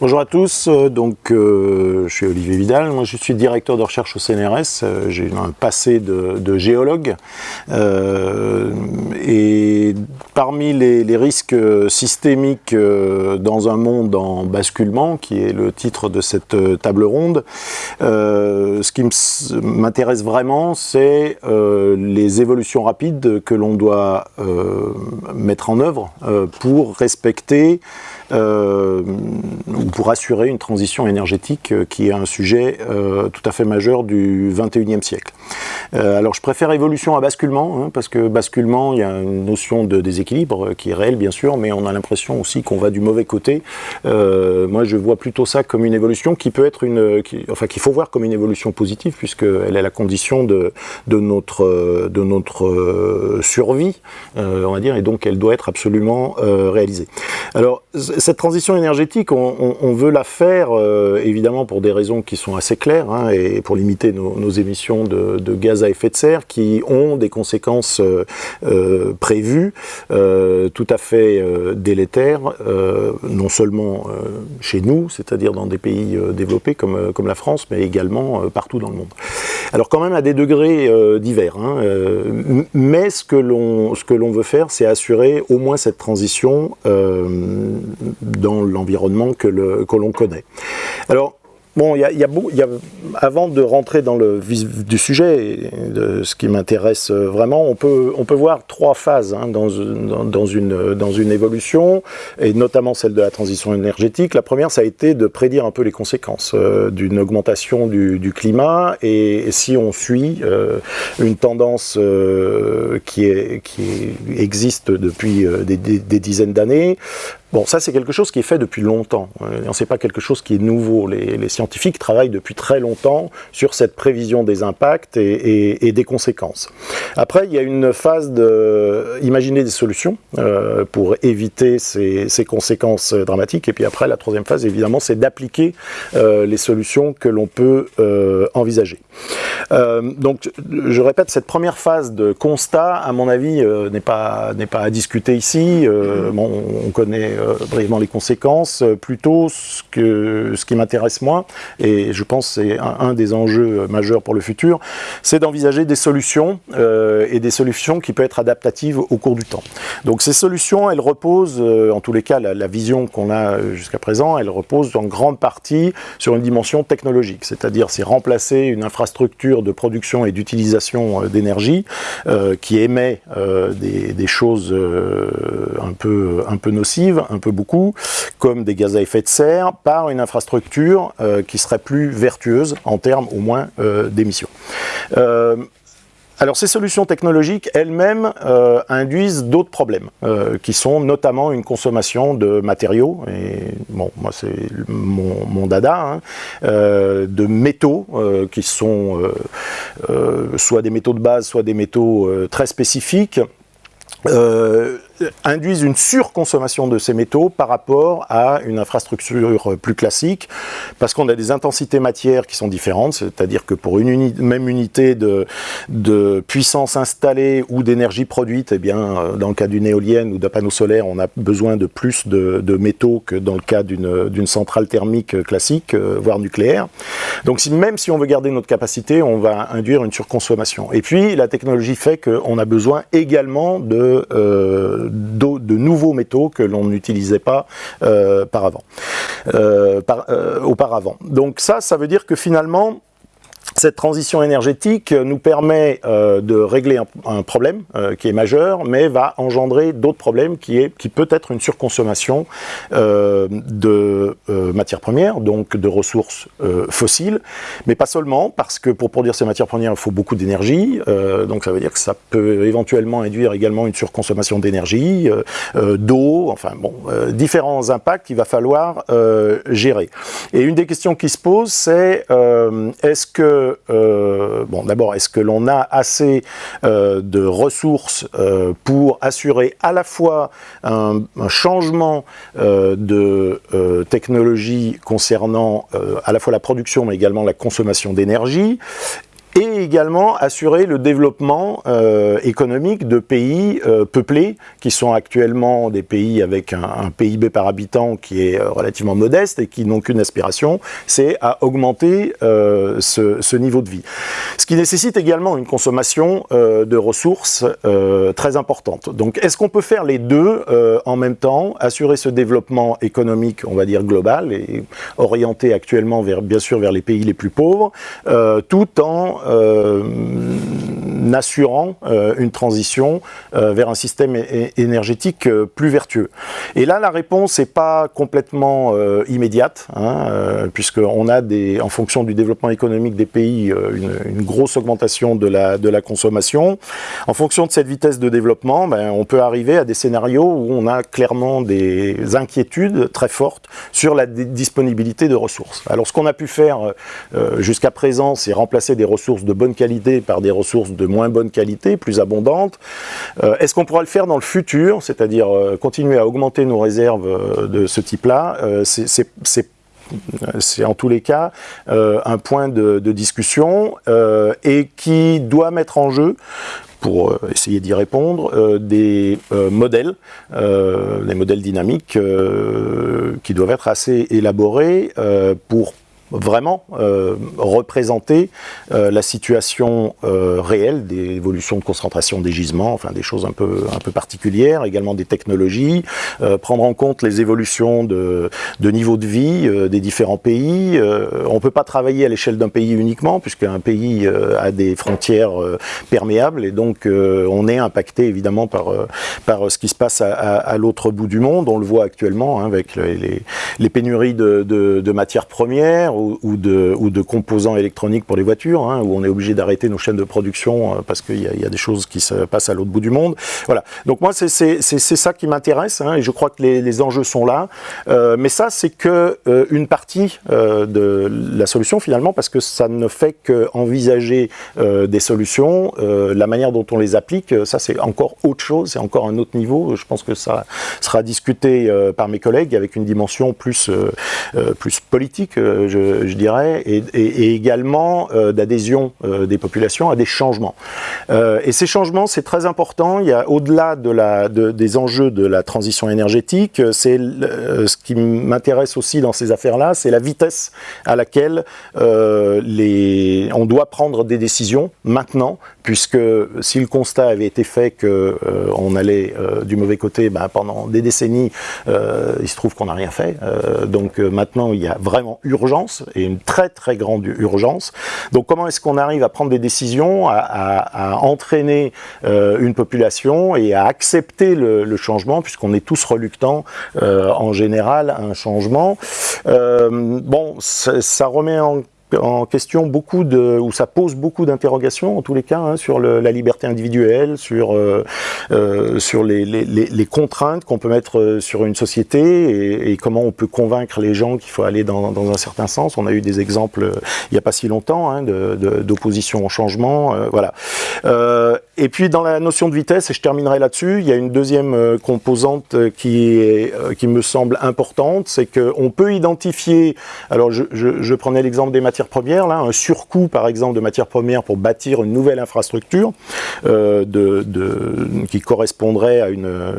Bonjour à tous, euh, donc euh, je suis Olivier Vidal, je suis directeur de recherche au CNRS, euh, j'ai un passé de, géologue. Et parmi les, risques systémiques dans un monde en basculement, qui est le titre de cette table ronde, ce qui m'intéresse vraiment c'est les évolutions rapides que l'on doit mettre en œuvre pour respecter euh, ou pour assurer une transition énergétique euh, qui est un sujet euh, tout à fait majeur du 21e siècle. alors je préfère évolution à basculement, hein, parce que basculement, il y a une notion de déséquilibre qui est réelle bien sûr, mais on a l'impression aussi qu'on va du mauvais côté. moi je vois plutôt ça comme une évolution qui peut être une... enfin qu'il faut voir comme une évolution positive, puisqu'elle est la condition de, de notre, de notre survie, on va dire, et donc elle doit être absolument réalisée. Alors cette transition énergétique, on, veut la faire euh, évidemment pour des raisons qui sont assez claires hein, et pour limiter nos, émissions de, gaz à effet de serre qui ont des conséquences euh, euh, prévues tout à fait délétères, non seulement chez nous, c'est-à-dire dans des pays développés comme, la France, mais également partout dans le monde. Alors quand même à des degrés divers, hein, mais ce que l'on veut faire, c'est assurer au moins cette transition dans l'environnement que l'on connaît. Alors, Bon, y a, y a, avant de rentrer dans le vif du sujet, de ce qui m'intéresse vraiment, on peut, on peut voir trois phases hein, dans, une, dans une évolution, et notamment celle de la transition énergétique. La première, ça a été de prédire un peu les conséquences euh, d'une augmentation du, climat, et, si on suit euh, une tendance euh, qui, existe depuis des dizaines d'années, Bon, ça c'est quelque chose qui est fait depuis longtemps, euh, sait pas quelque chose qui est nouveau. Les, scientifiques travaillent depuis très longtemps sur cette prévision des impacts et, des conséquences. Après, il y a une phase de imaginer des solutions euh, pour éviter ces, conséquences dramatiques. Et puis après, la troisième phase, évidemment, c'est d'appliquer euh, les solutions que l'on peut envisager. donc, je répète, cette première phase de constat, à mon avis, n'est pas, pas à discuter ici. Bon, on connaît euh, brièvement les conséquences, euh, plutôt ce, que, ce qui m'intéresse moi, et je pense c'est un, des enjeux majeurs pour le futur, c'est d'envisager des solutions, euh, et des solutions qui peuvent être adaptatives au cours du temps. Donc ces solutions, elles reposent, en tous les cas, la, vision qu'on a jusqu'à présent, elle repose en grande partie sur une dimension technologique, c'est-à-dire c'est remplacer une infrastructure de production et d'utilisation d'énergie qui émet des, des, choses un peu, un peu nocives, un peu beaucoup, comme des gaz à effet de serre, par une infrastructure euh, qui serait plus vertueuse en termes au moins euh, d'émissions. Euh, alors ces solutions technologiques elles-mêmes induisent d'autres problèmes, qui sont notamment une consommation de matériaux, et bon, moi c'est mon, dada, hein, de métaux qui sont soit des métaux de base, soit des métaux très spécifiques, induisent une surconsommation de ces métaux par rapport à une infrastructure plus classique, parce qu'on a des intensités matières qui sont différentes, c'est-à-dire que pour une même unité de, puissance installée ou d'énergie produite, eh bien, euh, dans le cas d'une éolienne ou d'un panneau solaire, on a besoin de plus de, métaux que dans le cas d'une centrale thermique classique, euh, voire nucléaire. Donc même si on veut garder notre capacité, on va induire une surconsommation. Et puis la technologie fait qu'on a besoin également de, euh, de nouveaux métaux que l'on n'utilisait pas euh, euh, euh, auparavant. Donc ça, ça veut dire que finalement, cette transition énergétique nous permet euh, de régler un, problème euh, qui est majeur, mais va engendrer d'autres problèmes qui, est, qui peut être une surconsommation euh, de matières premières, donc de ressources fossiles, mais pas seulement, parce que pour produire ces matières premières, il faut beaucoup d'énergie, donc ça veut dire que ça peut éventuellement induire également une surconsommation d'énergie, d'eau, enfin bon, différents impacts qu'il va falloir gérer. Et une des questions qui se pose, c'est est-ce que euh, d'abord, est-ce que l'on a assez euh, de ressources euh, pour assurer à la fois un, changement de technologie concernant à la fois la production mais également la consommation d'énergie et également assurer le développement économique de pays peuplés, qui sont actuellement des pays avec un, PIB par habitant qui est relativement modeste et qui n'ont qu'une aspiration, c'est à augmenter ce, ce, niveau de vie. Ce qui nécessite également une consommation de ressources très importante. Donc est-ce qu'on peut faire les deux en même temps, assurer ce développement économique, on va dire global, et orienté actuellement vers, bien sûr vers les pays les plus pauvres, euh, tout en euh, assurant euh, une transition vers un système énergétique plus vertueux. Et là, la réponse n'est pas complètement immédiate, hein, puisqu'on a, des, en fonction du développement économique des pays, une, grosse augmentation de la, de la consommation. En fonction de cette vitesse de développement, ben, on peut arriver à des scénarios où on a clairement des inquiétudes très fortes sur la disponibilité de ressources. Alors ce qu'on a pu faire euh, jusqu'à présent, c'est remplacer des ressources de bonne qualité par des ressources de moins bonne qualité, plus abondantes. Euh, est-ce qu'on pourra le faire dans le futur, c'est-à-dire euh, continuer à augmenter nos réserves de ce type-là c'est en tous les cas un point de, discussion et qui doit mettre en jeu pour euh, essayer d'y répondre, euh, des euh, modèles, des modèles dynamiques qui doivent être assez élaborés pour vraiment euh, représenter euh, la situation euh, réelle des évolutions de concentration des gisements, enfin des choses un peu, un peu particulières, également des technologies, prendre en compte les évolutions de, de niveau de vie des différents pays. on ne peut pas travailler à l'échelle d'un pays uniquement, puisqu'un pays a des frontières perméables, et donc on est impacté évidemment par, par ce qui se passe à, l'autre bout du monde. On le voit actuellement hein, avec les, les, pénuries de, de, de matières premières, ou, de, ou, de, composants électroniques pour les voitures, hein, où on est obligé d'arrêter nos chaînes de production euh, parce qu'il y, y, a des choses qui se passent à l'autre bout du monde. Voilà. Donc moi, c'est ça qui m'intéresse, hein, et je crois que les, les enjeux sont là. Euh, mais ça, c'est que euh, une partie de la solution finalement, parce que ça ne fait qu'envisager des solutions, la manière dont on les applique, ça c'est encore autre chose, c'est encore un autre niveau. Je pense que ça sera discuté par mes collègues avec une dimension plus plus politique. Je dirais, et, également euh, d'adhésion euh, des populations à des changements. Euh, et ces changements, c'est très important. Il y a au-delà de des enjeux de la transition énergétique, c'est ce qui m'intéresse aussi dans ces affaires-là, c'est la vitesse à laquelle les, on doit prendre des décisions maintenant, puisque si le constat avait été fait que on allait du mauvais côté ben, pendant des décennies, il se trouve qu'on n'a rien fait. donc maintenant, il y a vraiment urgence et une très très grande urgence. Donc comment est-ce qu'on arrive à prendre des décisions, à, entraîner euh, une population et à accepter le, changement, puisqu'on est tous reluctants euh, en général à un changement? Euh, bon, ça remet en en question beaucoup de, où ça pose beaucoup d'interrogations en tous les cas hein, sur la liberté individuelle, sur euh, euh, sur les, contraintes qu'on peut mettre euh, sur une société et, comment on peut convaincre les gens qu'il faut aller dans, un certain sens. On a eu des exemples il n'y a pas si longtemps hein, d'opposition au changement, voilà. Et puis dans la notion de vitesse, et je terminerai là-dessus, il y a une deuxième composante qui est qui me semble importante, c'est qu'on peut identifier. Alors je, prenais l'exemple des matières premières, là, un surcoût par exemple de matières premières pour bâtir une nouvelle infrastructure euh, qui correspondrait à une, euh,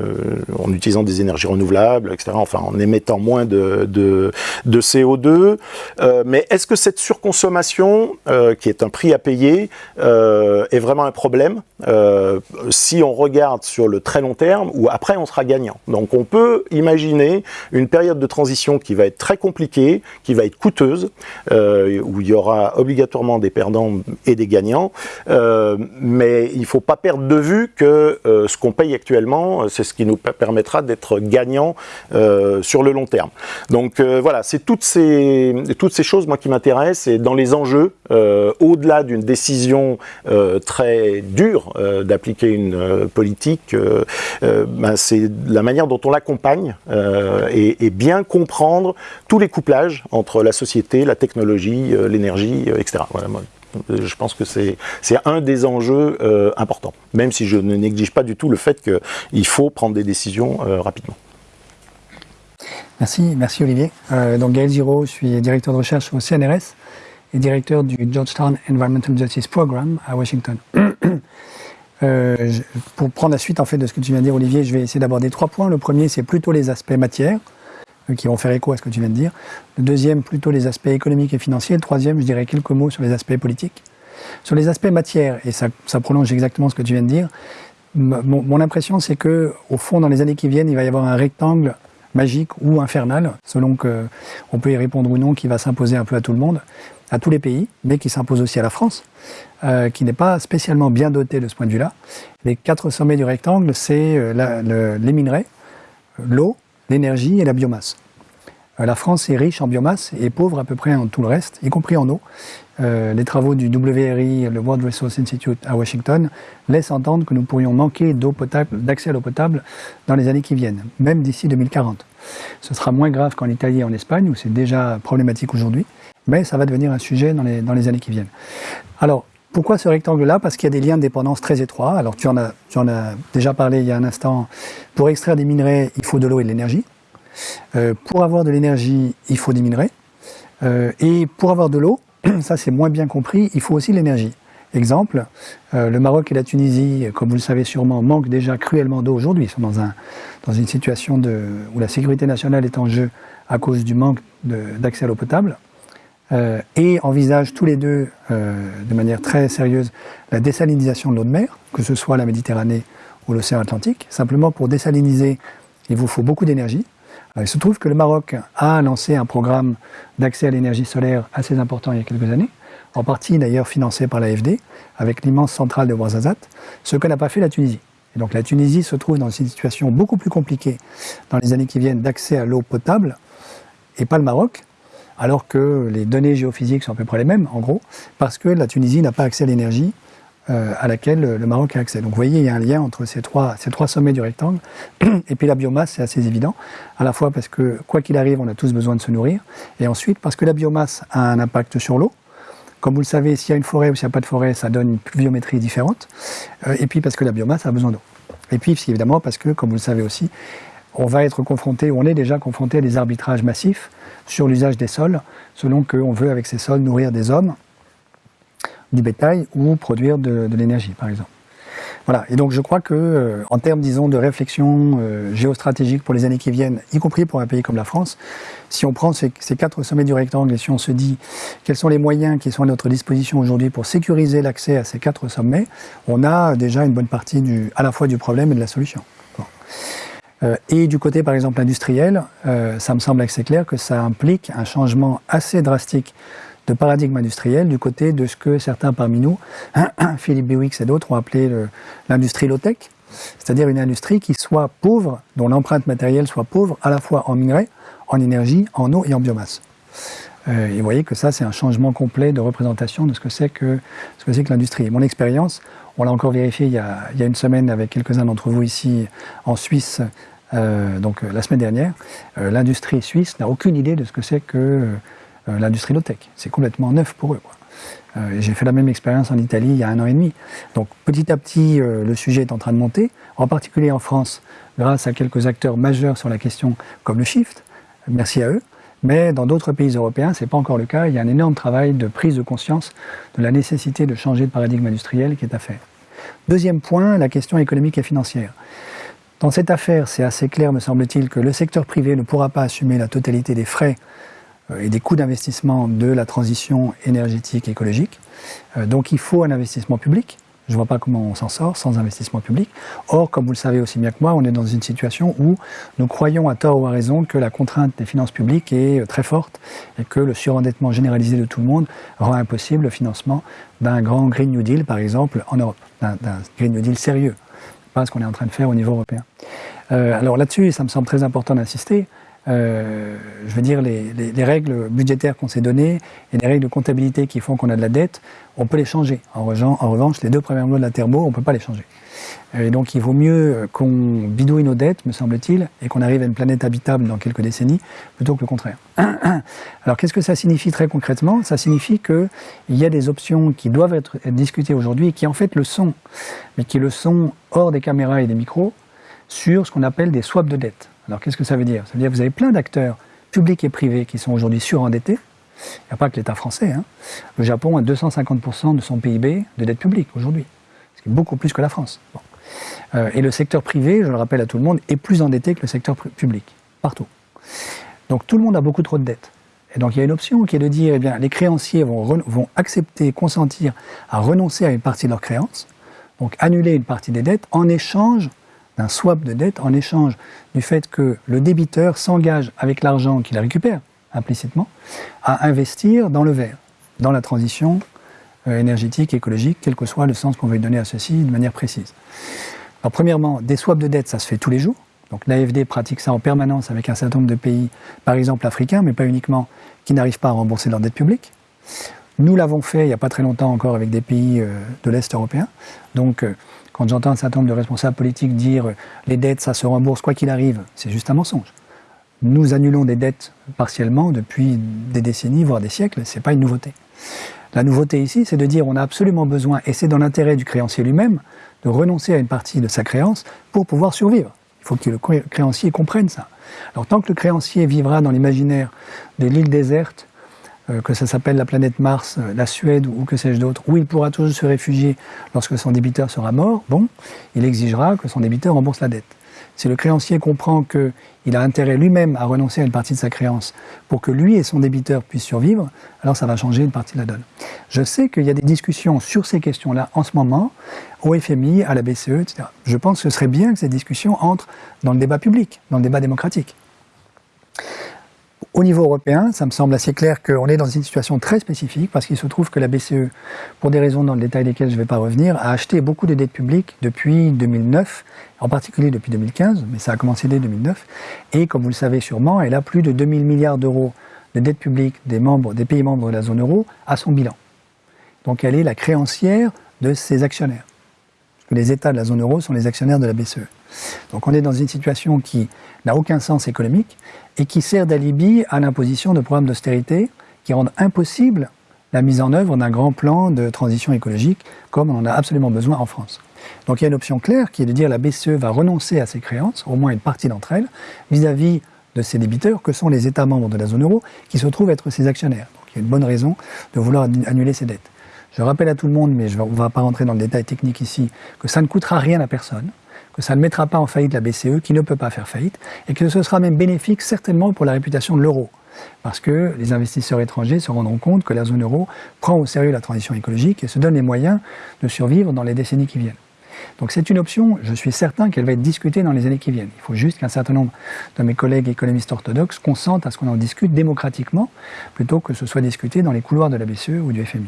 en utilisant des énergies renouvelables, etc. Enfin, en émettant moins de, de, de CO2. Euh, mais est-ce que cette surconsommation, euh, qui est un prix à payer, euh, est vraiment un problème si on regarde sur le très long terme ou après on sera gagnant. Donc on peut imaginer une période de transition qui va être très compliquée, qui va être coûteuse, où il y aura obligatoirement des perdants et des gagnants, euh, mais il ne faut pas perdre de vue que euh, ce qu'on paye actuellement, euh, c'est ce qui nous permettra d'être gagnants sur le long terme. Donc voilà, c'est toutes ces, toutes ces choses moi qui m'intéressent. Et dans les enjeux, au-delà d'une décision très dure d'appliquer une politique, ben, c'est la manière dont on l'accompagne et, bien comprendre tous les couplages entre la société, la technologie, euh, l'énergie, euh, etc. je pense que c'est un des enjeux euh, importants, même si je ne néglige pas du tout le fait qu'il faut prendre des décisions rapidement. Merci, merci Olivier. donc Gaël Giraud, je suis directeur de recherche au CNRS et directeur du Georgetown Environmental Justice Program à Washington. Euh, pour prendre la suite en fait de ce que tu viens de dire, Olivier, je vais essayer d'aborder trois points. Le premier, c'est plutôt les aspects matières, euh, qui vont faire écho à ce que tu viens de dire. Le deuxième, plutôt les aspects économiques et financiers. Le troisième, je dirais quelques mots sur les aspects politiques. Sur les aspects matières, et ça, prolonge exactement ce que tu viens de dire, mon, mon impression, c'est que au fond, dans les années qui viennent, il va y avoir un rectangle magique ou infernal, selon que on peut y répondre ou non, qui va s'imposer un peu à tout le monde, à tous les pays, mais qui s'impose aussi à la France, euh, qui n'est pas spécialement bien dotée de ce point de vue-là. Les quatre sommets du rectangle, c'est euh, les minerais, l'eau, l'énergie et la biomasse. Euh, la France est riche en biomasse et pauvre à peu près en tout le reste, y compris en eau. Euh, les travaux du WRI, le World Resource Institute à Washington, laissent entendre que nous pourrions manquer d'eau potable, d'accès à l'eau potable dans les années qui viennent, même d'ici 2040. Ce sera moins grave qu'en Italie et en Espagne, où c'est déjà problématique aujourd'hui, mais ça va devenir un sujet dans les, dans les années qui viennent. Alors, pourquoi ce rectangle-là? Parce qu'il y a des liens de dépendance très étroits. Alors, tu en, as, tu en as déjà parlé il y a un instant. Pour extraire des minerais, il faut de l'eau et de l'énergie. Euh, pour avoir de l'énergie, il faut des minerais. Euh, et pour avoir de l'eau, ça c'est moins bien compris, il faut aussi l'énergie. Exemple, euh, le Maroc et la Tunisie, comme vous le savez sûrement, manquent déjà cruellement d'eau aujourd'hui. Ils sont dans, un, dans une situation où la sécurité nationale est en jeu à cause du manque d'accès à l'eau potable. Euh, et envisagent tous les deux, euh, de manière très sérieuse, la désalinisation de l'eau de mer, que ce soit la Méditerranée ou l'océan Atlantique. Simplement, pour désaliniser, il vous faut beaucoup d'énergie. Euh, il se trouve que le Maroc a lancé un programme d'accès à l'énergie solaire assez important il y a quelques années, en partie d'ailleurs financé par l'AFD, avec l'immense centrale de Ouarzazate, ce que n'a pas fait la Tunisie. Et donc la Tunisie se trouve dans une situation beaucoup plus compliquée dans les années qui viennent d'accès à l'eau potable, et pas le Maroc, alors que les données géophysiques sont à peu près les mêmes, en gros, parce que la Tunisie n'a pas accès à l'énergie euh, à laquelle le Maroc a accès. Donc vous voyez, il y a un lien entre ces trois, ces trois sommets du rectangle. Et puis la biomasse, c'est assez évident, à la fois parce que, quoi qu'il arrive, on a tous besoin de se nourrir, et ensuite parce que la biomasse a un impact sur l'eau. Comme vous le savez, s'il y a une forêt ou s'il n'y a pas de forêt, ça donne une pluviométrie différente. Euh, et puis parce que la biomasse a besoin d'eau. Et puis évidemment parce que, comme vous le savez aussi, on va être confronté, on est déjà confronté à des arbitrages massifs sur l'usage des sols, selon qu'on veut avec ces sols nourrir des hommes du bétail ou produire de, l'énergie, par exemple. Voilà. Et donc, je crois que, euh, en termes, disons, de réflexion euh, géostratégique pour les années qui viennent, y compris pour un pays comme la France, si on prend ces, quatre sommets du rectangle et si on se dit quels sont les moyens qui sont à notre disposition aujourd'hui pour sécuriser l'accès à ces quatre sommets, on a déjà une bonne partie à la fois du problème et de la solution. Euh, et du côté, par exemple, industriel, ça me semble assez clair que ça implique un changement assez drastique de paradigme industriel du côté de ce que certains parmi nous, Philippe Biwix et d'autres, ont appelé l'industrie low-tech, c'est-à-dire une industrie qui soit pauvre, dont l'empreinte matérielle soit pauvre à la fois en minerais, en énergie, en eau et en biomasse. Euh, et vous voyez que ça, c'est un changement complet de représentation de ce que c'est que, ce que, que l'industrie. Mon expérience, on l'a encore vérifié il y, a, une semaine avec quelques-uns d'entre vous ici en Suisse, euh, donc euh, la semaine dernière, l'industrie suisse n'a aucune idée de ce que c'est que l'industrie low-tech. C'est complètement neuf pour eux. Euh, j'ai fait la même expérience en Italie il y a un an et demi. Donc petit à petit, euh, le sujet est en train de monter, en particulier en France, grâce à quelques acteurs majeurs sur la question, comme le Shift. Merci à eux. Mais dans d'autres pays européens, ce n'est pas encore le cas. Il y a un énorme travail de prise de conscience de la nécessité de changer de paradigme industriel qui est à faire. Deuxième point, la question économique et financière. Dans cette affaire, c'est assez clair, me semble-t-il, que le secteur privé ne pourra pas assumer la totalité des frais euh, et des coûts d'investissement de la transition énergétique et écologique. Euh, donc il faut un investissement public. Je ne vois pas comment on s'en sort sans investissement public. Or, comme vous le savez aussi bien que moi, on est dans une situation où nous croyons à tort ou à raison que la contrainte des finances publiques est euh, très forte et que le surendettement généralisé de tout le monde rend impossible le financement d'un grand Green New Deal, par exemple, en Europe, d'un Green New Deal sérieux, pas ce qu'on est en train de faire au niveau européen. Euh, alors là-dessus, ça me semble très important d'insister. Euh, je veux dire, les, les, règles budgétaires qu'on s'est données et les règles de comptabilité qui font qu'on a de la dette, on peut les changer. En, revanche, les deux premières lois de la thermo, on ne peut pas les changer. Et donc, il vaut mieux qu'on bidouille nos dettes, me semble-t-il, et qu'on arrive à une planète habitable dans quelques décennies, plutôt que le contraire. Alors, qu'est-ce que ça signifie très concrètement? Ça signifie qu'il y a des options qui doivent être discutées aujourd'hui, qui en fait le sont, mais qui le sont hors des caméras et des micros, sur ce qu'on appelle des swaps de dettes. Alors qu'est-ce que ça veut dire? Ça veut dire que vous avez plein d'acteurs publics et privés qui sont aujourd'hui surendettés Il n'y a pas que l'État français. Hein. Le Japon a 250% de son PIB de dette publique aujourd'hui, ce qui est beaucoup plus que la France. Euh, et le secteur privé, je le rappelle à tout le monde, est plus endetté que le secteur public, partout. Donc tout le monde a beaucoup trop de dettes. Et donc il y a une option qui est de dire, eh bien, les créanciers vont, vont accepter, consentir à renoncer à une partie de leurs créances, donc annuler une partie des dettes en échange d'un swap de dette, en échange du fait que le débiteur s'engage avec l'argent qu'il récupère implicitement à investir dans le vert, dans la transition euh, énergétique, écologique, quel que soit le sens qu'on veut donner à ceci de manière précise. Alors premièrement, des swaps de dette, ça se fait tous les jours. Donc l'AFD pratique ça en permanence avec un certain nombre de pays, par exemple africains, mais pas uniquement, qui n'arrivent pas à rembourser leur dette publique. Nous l'avons fait il n'y a pas très longtemps encore avec des pays euh, de l'Est européen. Donc euh, quand j'entends un certain nombre de responsables politiques dire les dettes, ça se rembourse quoi qu'il arrive, c'est juste un mensonge. Nous annulons des dettes partiellement depuis des décennies, voire des siècles, ce n'est pas une nouveauté. La nouveauté ici, c'est de dire on a absolument besoin, et c'est dans l'intérêt du créancier lui-même, de renoncer à une partie de sa créance pour pouvoir survivre. Il faut que le créancier comprenne ça. Alors tant que le créancier vivra dans l'imaginaire de l'île déserte, euh, que ça s'appelle la planète Mars, euh, la Suède ou que sais-je d'autre, où il pourra toujours se réfugier lorsque son débiteur sera mort, bon, il exigera que son débiteur rembourse la dette. Si le créancier comprend qu'il a intérêt lui-même à renoncer à une partie de sa créance pour que lui et son débiteur puissent survivre, alors ça va changer une partie de la donne. Je sais qu'il y a des discussions sur ces questions-là en ce moment, au FMI, à la BCE, etc. Je pense que ce serait bien que ces discussions entrent dans le débat public, dans le débat démocratique. Au niveau européen, ça me semble assez clair qu'on est dans une situation très spécifique parce qu'il se trouve que la BCE, pour des raisons dans le détail desquelles je ne vais pas revenir, a acheté beaucoup de dettes publiques depuis 2009, en particulier depuis 2015, mais ça a commencé dès 2009. Et comme vous le savez sûrement, elle a plus de 2000 milliards d'euros de dettes publiques des, pays membres de la zone euro à son bilan. Donc elle est la créancière de ses actionnaires. les États de la zone euro sont les actionnaires de la BCE. Donc on est dans une situation qui n'a aucun sens économique et qui sert d'alibi à l'imposition de programmes d'austérité qui rendent impossible la mise en œuvre d'un grand plan de transition écologique comme on en a absolument besoin en France. Donc il y a une option claire qui est de dire la BCE va renoncer à ses créances, au moins une partie d'entre elles, vis-à-vis de ses débiteurs, que sont les États membres de la zone euro, qui se trouvent être ses actionnaires. Donc il y a une bonne raison de vouloir annuler ses dettes. Je rappelle à tout le monde, mais on ne va pas rentrer dans le détail technique ici, que ça ne coûtera rien à personne que ça ne mettra pas en faillite la BCE, qui ne peut pas faire faillite, et que ce sera même bénéfique certainement pour la réputation de l'euro. Parce que les investisseurs étrangers se rendront compte que la zone euro prend au sérieux la transition écologique et se donne les moyens de survivre dans les décennies qui viennent. Donc c'est une option, je suis certain qu'elle va être discutée dans les années qui viennent. Il faut juste qu'un certain nombre de mes collègues économistes orthodoxes consentent à ce qu'on en discute démocratiquement, plutôt que ce soit discuté dans les couloirs de la BCE ou du FMI.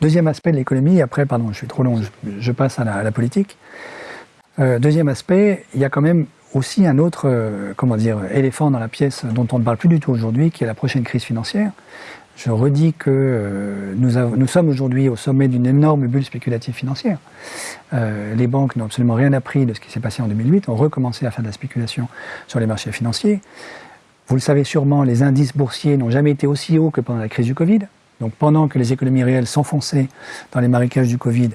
Deuxième aspect de l'économie, après, pardon, je suis trop long, je, passe à la politique. Euh, deuxième aspect, il y a quand même aussi un autre euh, comment dire, éléphant dans la pièce dont on ne parle plus du tout aujourd'hui, qui est la prochaine crise financière. Je redis que euh, nous, nous, sommes aujourd'hui au sommet d'une énorme bulle spéculative financière. les banques n'ont absolument rien appris de ce qui s'est passé en 2008, ont recommencé à faire de la spéculation sur les marchés financiers. Vous le savez sûrement, les indices boursiers n'ont jamais été aussi hauts que pendant la crise du Covid. Donc pendant que les économies réelles s'enfonçaient dans les marécages du Covid,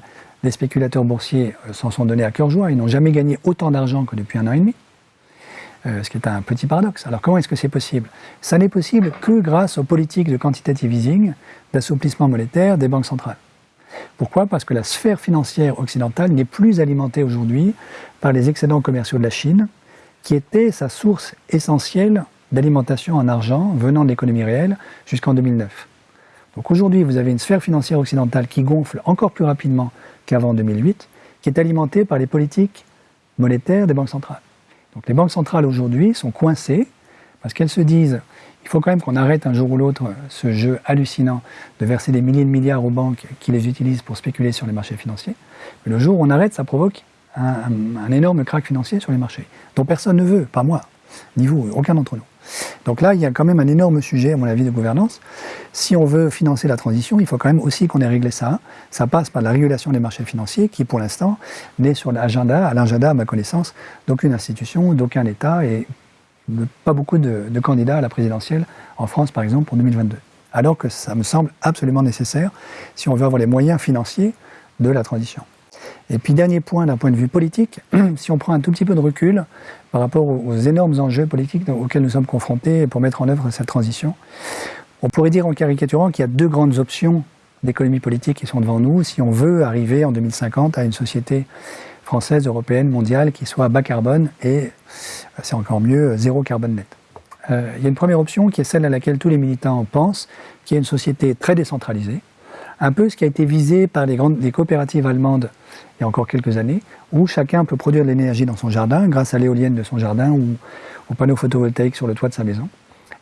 les spéculateurs boursiers euh, s'en sont donnés à cœur joie. Ils n'ont jamais gagné autant d'argent que depuis un an et demi. Euh, ce qui est un petit paradoxe. Alors comment est-ce que c'est possible? Ça n'est possible que grâce aux politiques de quantitative easing, d'assouplissement monétaire des banques centrales. Pourquoi? Parce que la sphère financière occidentale n'est plus alimentée aujourd'hui par les excédents commerciaux de la Chine, qui était sa source essentielle d'alimentation en argent venant de l'économie réelle jusqu'en 2009. Donc aujourd'hui, vous avez une sphère financière occidentale qui gonfle encore plus rapidement qu'avant 2008, qui est alimentée par les politiques monétaires des banques centrales. Donc les banques centrales aujourd'hui sont coincées parce qu'elles se disent il faut quand même qu'on arrête un jour ou l'autre ce jeu hallucinant de verser des milliers de milliards aux banques qui les utilisent pour spéculer sur les marchés financiers. Mais le jour où on arrête, ça provoque un, un énorme crack financier sur les marchés, dont personne ne veut, pas moi, ni vous, aucun d'entre nous. Donc là, il y a quand même un énorme sujet, à mon avis, de gouvernance. Si on veut financer la transition, il faut quand même aussi qu'on ait réglé ça. Ça passe par la régulation des marchés financiers, qui pour l'instant n'est sur l'agenda, à l'agenda, à ma connaissance, d'aucune institution, d'aucun État et pas beaucoup de, de, candidats à la présidentielle en France, par exemple, pour 2022. Alors que ça me semble absolument nécessaire si on veut avoir les moyens financiers de la transition. Et puis dernier point d'un point de vue politique, si on prend un tout petit peu de recul par rapport aux, énormes enjeux politiques auxquels nous sommes confrontés pour mettre en œuvre cette transition, On pourrait dire en caricaturant qu'il y a deux grandes options d'économie politique qui sont devant nous si on veut arriver en 2050 à une société française, européenne, mondiale qui soit bas carbone et, c'est encore mieux, zéro carbone net. Euh, il y a une première option qui est celle à laquelle tous les militants pensent, qui est une société très décentralisée, un peu ce qui a été visé par les, grandes, coopératives allemandes il y a encore quelques années, où chacun peut produire de l'énergie dans son jardin grâce à l'éolienne de son jardin ou aux panneaux photovoltaïques sur le toit de sa maison.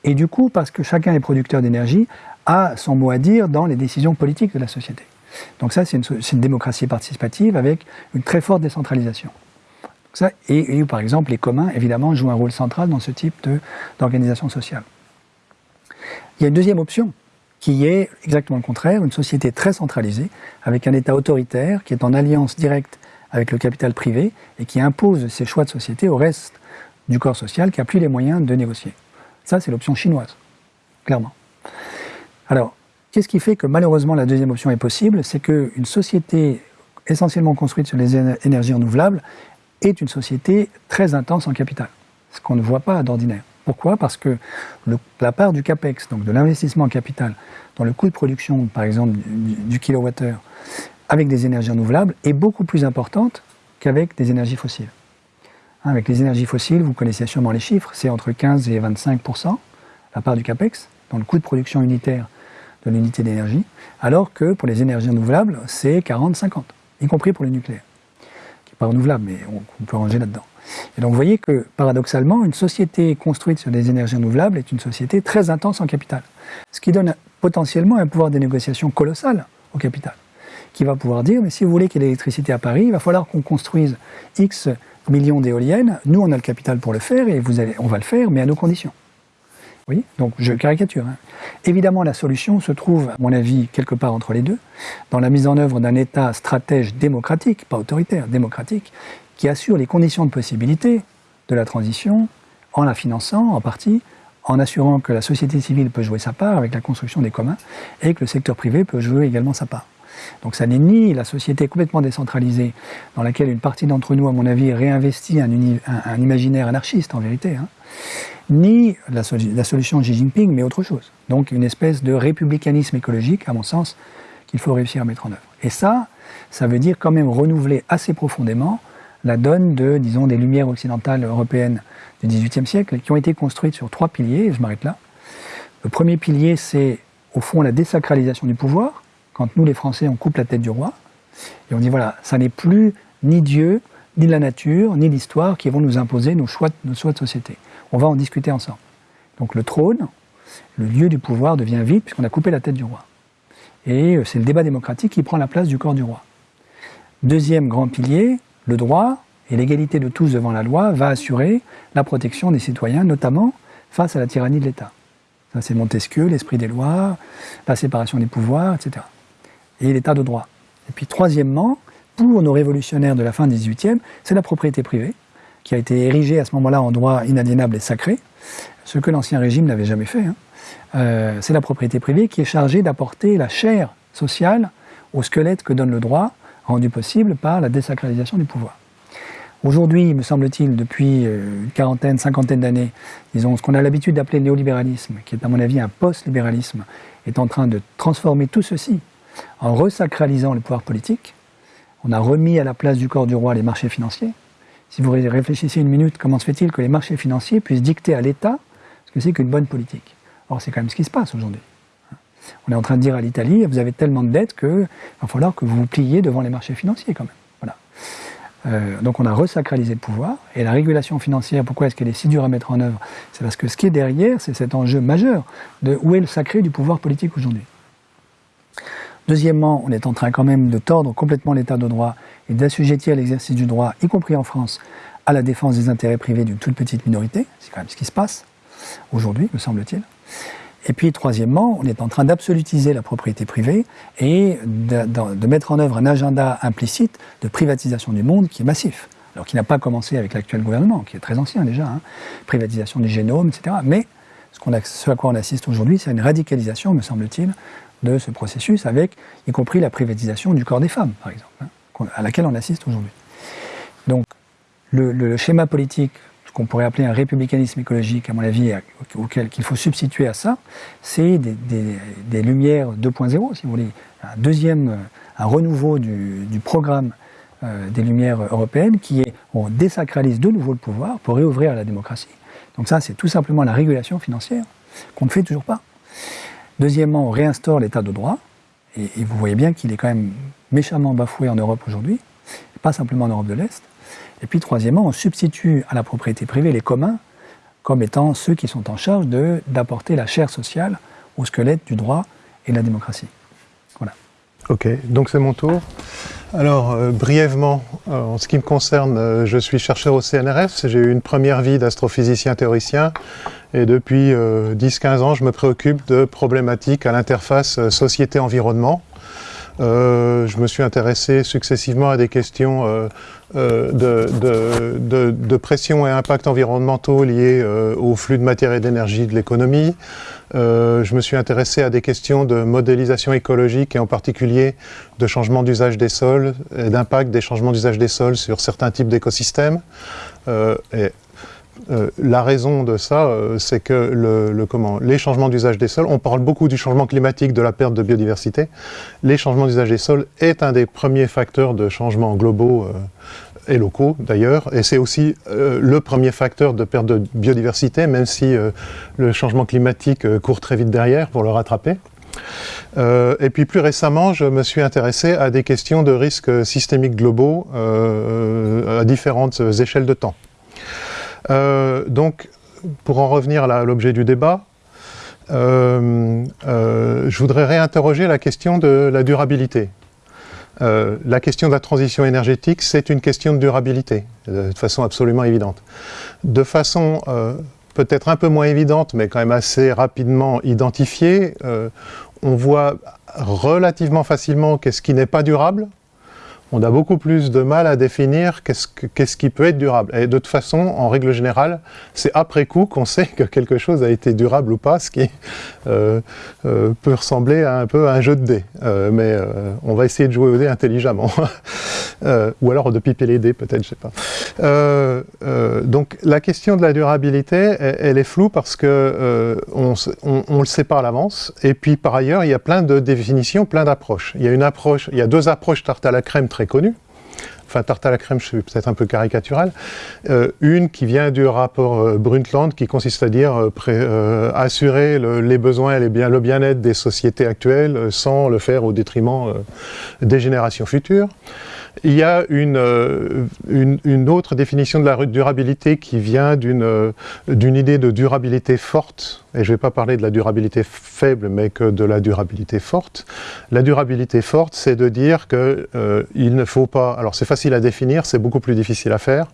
Et du coup, parce que chacun est producteur d'énergie, a son mot à dire dans les décisions politiques de la société. Donc ça, c'est une, démocratie participative avec une très forte décentralisation. Ça, et, par exemple, les communs, évidemment, jouent un rôle central dans ce type d'organisation sociale. Il y a une deuxième option, qui est exactement le contraire, une société très centralisée, avec un État autoritaire qui est en alliance directe avec le capital privé et qui impose ses choix de société au reste du corps social qui n'a plus les moyens de négocier. Ça, c'est l'option chinoise, clairement. Alors, qu'est-ce qui fait que malheureusement la deuxième option est possible? C'est qu'une société essentiellement construite sur les énergies renouvelables est une société très intense en capital, ce qu'on ne voit pas d'ordinaire. Pourquoi? Parce que la part du CAPEX, donc de l'investissement en capital, dans le coût de production, par exemple, du, du kilowattheure, avec des énergies renouvelables, est beaucoup plus importante qu'avec des énergies fossiles. Hein, avec les énergies fossiles, vous connaissez sûrement les chiffres, c'est entre 15 et 25% la part du CAPEX, dans le coût de production unitaire de l'unité d'énergie, alors que pour les énergies renouvelables, c'est 40-50, y compris pour le nucléaire pas renouvelable, mais on, peut ranger là-dedans. Et donc vous voyez que, paradoxalement, une société construite sur des énergies renouvelables est une société très intense en capital. Ce qui donne potentiellement un pouvoir de négociation colossal au capital, qui va pouvoir dire, mais si vous voulez qu'il y ait l'électricité à Paris, il va falloir qu'on construise X millions d'éoliennes, nous on a le capital pour le faire, et vous allez, on va le faire, mais à nos conditions. Oui, donc je caricature. Hein. Évidemment, la solution se trouve, à mon avis, quelque part entre les deux, dans la mise en œuvre d'un État stratège démocratique, pas autoritaire, démocratique, qui assure les conditions de possibilité de la transition en la finançant en partie, en assurant que la société civile peut jouer sa part avec la construction des communs et que le secteur privé peut jouer également sa part. Donc ça n'est ni la société complètement décentralisée dans laquelle une partie d'entre nous, à mon avis, réinvestit un, imaginaire anarchiste en vérité, hein, ni la, solution de Xi Jinping, mais autre chose. Donc une espèce de républicanisme écologique, à mon sens, qu'il faut réussir à mettre en œuvre. Et ça, ça veut dire quand même renouveler assez profondément la donne de, disons, des lumières occidentales européennes du XVIIIe siècle, qui ont été construites sur trois piliers, et je m'arrête là. Le premier pilier, c'est au fond la désacralisation du pouvoir, quand nous, les Français, on coupe la tête du roi, et on dit voilà, ça n'est plus ni Dieu, ni la nature, ni l'histoire qui vont nous imposer nos choix, nos choix de société. On va en discuter ensemble. Donc le trône, le lieu du pouvoir devient vide puisqu'on a coupé la tête du roi. Et euh, c'est le débat démocratique qui prend la place du corps du roi. Deuxième grand pilier, le droit et l'égalité de tous devant la loi va assurer la protection des citoyens, notamment face à la tyrannie de l'État. C'est Montesquieu, l'esprit des lois, la séparation des pouvoirs, etc. Et l'état de droit. Et puis, troisièmement, pour nos révolutionnaires de la fin du XVIIIe, c'est la propriété privée qui a été érigé à ce moment-là en droit inaliénable et sacré, ce que l'ancien régime n'avait jamais fait. Hein. Euh, c'est la propriété privée qui est chargée d'apporter la chair sociale au squelette que donne le droit, rendu possible par la désacralisation du pouvoir. Aujourd'hui, me semble-t-il, depuis euh, une quarantaine, cinquantaine d'années, disons, ce qu'on a l'habitude d'appeler néolibéralisme, qui est à mon avis un post-libéralisme, est en train de transformer tout ceci en resacralisant le pouvoir politique. On a remis à la place du corps du roi les marchés financiers, si vous réfléchissez une minute, comment se fait-il que les marchés financiers puissent dicter à l'État ce que c'est qu'une bonne politique? Or, c'est quand même ce qui se passe aujourd'hui. On est en train de dire à l'Italie, vous avez tellement de dettes qu'il va falloir que vous vous pliez devant les marchés financiers quand même. Voilà. Euh, donc on a resacralisé le pouvoir, et la régulation financière, pourquoi est-ce qu'elle est si dure à mettre en œuvre? C'est parce que ce qui est derrière, c'est cet enjeu majeur de où est le sacré du pouvoir politique aujourd'hui. Deuxièmement, on est en train quand même de tordre complètement l'état de droit et d'assujettir l'exercice du droit, y compris en France, à la défense des intérêts privés d'une toute petite minorité. C'est quand même ce qui se passe aujourd'hui, me semble-t-il. Et puis, troisièmement, on est en train d'absolutiser la propriété privée et de, mettre en œuvre un agenda implicite de privatisation du monde qui est massif. Alors, qui n'a pas commencé avec l'actuel gouvernement, qui est très ancien déjà, hein. privatisation des génomes, etc. Mais ce à quoi on assiste aujourd'hui, c'est une radicalisation, me semble-t-il, de ce processus, avec y compris la privatisation du corps des femmes, par exemple, hein, à laquelle on assiste aujourd'hui. Donc, le, schéma politique qu'on pourrait appeler un républicanisme écologique, à mon avis, auquel qu'il faut substituer à ça, c'est des, lumières 2.0, si vous voulez, un deuxième, un renouveau du, programme euh, des lumières européennes, qui est on désacralise de nouveau le pouvoir pour réouvrir la démocratie. Donc ça, c'est tout simplement la régulation financière qu'on ne fait toujours pas. Deuxièmement, on réinstaure l'état de droit, et vous voyez bien qu'il est quand même méchamment bafoué en Europe aujourd'hui, pas simplement en Europe de l'Est. Et puis troisièmement, on substitue à la propriété privée les communs comme étant ceux qui sont en charge d'apporter la chair sociale au squelette du droit et de la démocratie. Voilà. Ok, donc c'est mon tour. Alors, euh, brièvement, euh, en ce qui me concerne, euh, je suis chercheur au CNRS. J'ai eu une première vie d'astrophysicien théoricien. Et depuis 10-15 ans, je me préoccupe de problématiques à l'interface société-environnement. Euh, je me suis intéressé successivement à des questions euh, euh, de, pression et impact environnementaux liés au flux de matière et d'énergie de l'économie. je me suis intéressé à des questions de modélisation écologique et en particulier de changement d'usage des sols et d'impact des changements d'usage des sols sur certains types d'écosystèmes. Euh, la raison de ça, euh, c'est que les changements d'usage des sols, on parle beaucoup du changement climatique, de la perte de biodiversité. Les changements d'usage des sols est un des premiers facteurs de changement globaux euh, et locaux d'ailleurs, et c'est aussi le premier facteur de perte de biodiversité, même si le changement climatique court très vite derrière pour le rattraper. et puis plus récemment, je me suis intéressé à des questions de risques systémiques globaux à différentes échelles de temps. Euh, donc, pour en revenir à l'objet du débat, euh, euh, je voudrais réinterroger la question de la durabilité. la question de la transition énergétique, c'est une question de durabilité, de façon absolument évidente. De façon peut-être un peu moins évidente, mais quand même assez rapidement identifiée, on voit relativement facilement qu'est-ce qui n'est pas durable, on a beaucoup plus de mal à définir qu'est-ce qui peut être durable. Et de toute façon, en règle générale, c'est après coup qu'on sait que quelque chose a été durable ou pas, ce qui euh, euh, peut ressembler à un peu à un jeu de dés. Euh, mais on va essayer de jouer au dés intelligemment. ou alors de piper les dés, peut-être, je sais pas. donc la question de la durabilité, elle, est floue parce que on, le sait pas à l'avance. Et puis par ailleurs, il y a plein de définitions, plein d'approches. Il y a une approche, il y a deux approches tarte à la crème très connu, enfin tarte à la crème, je suis peut-être un peu caricatural, euh, une qui vient du rapport euh, Brundtland, qui consiste à dire euh, assurer les besoins et bien, le bien-être des sociétés actuelles sans le faire au détriment des générations futures. Il y a une, une, autre définition de la durabilité qui vient d'une idée de durabilité forte, et je ne vais pas parler de la durabilité faible, mais que de la durabilité forte. La durabilité forte, c'est de dire qu'il euh, ne faut pas, alors c'est facile à définir, c'est beaucoup plus difficile à faire,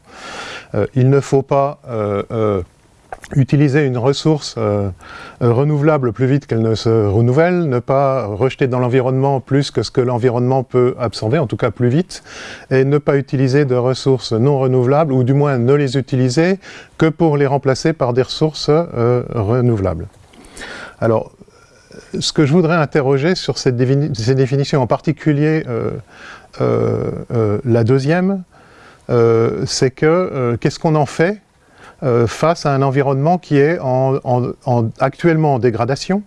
euh, il ne faut pas euh, utiliser une ressource euh, euh, renouvelable plus vite qu'elle ne se renouvelle, ne pas rejeter dans l'environnement plus que ce que l'environnement peut absorber, en tout cas plus vite, et ne pas utiliser de ressources non renouvelables, ou du moins ne les utiliser que pour les remplacer par des ressources euh, renouvelables. Alors, ce que je voudrais interroger sur ces, ces définitions, en particulier la deuxième, c'est que qu'est-ce qu'on en fait euh, face à un environnement qui est actuellement en dégradation.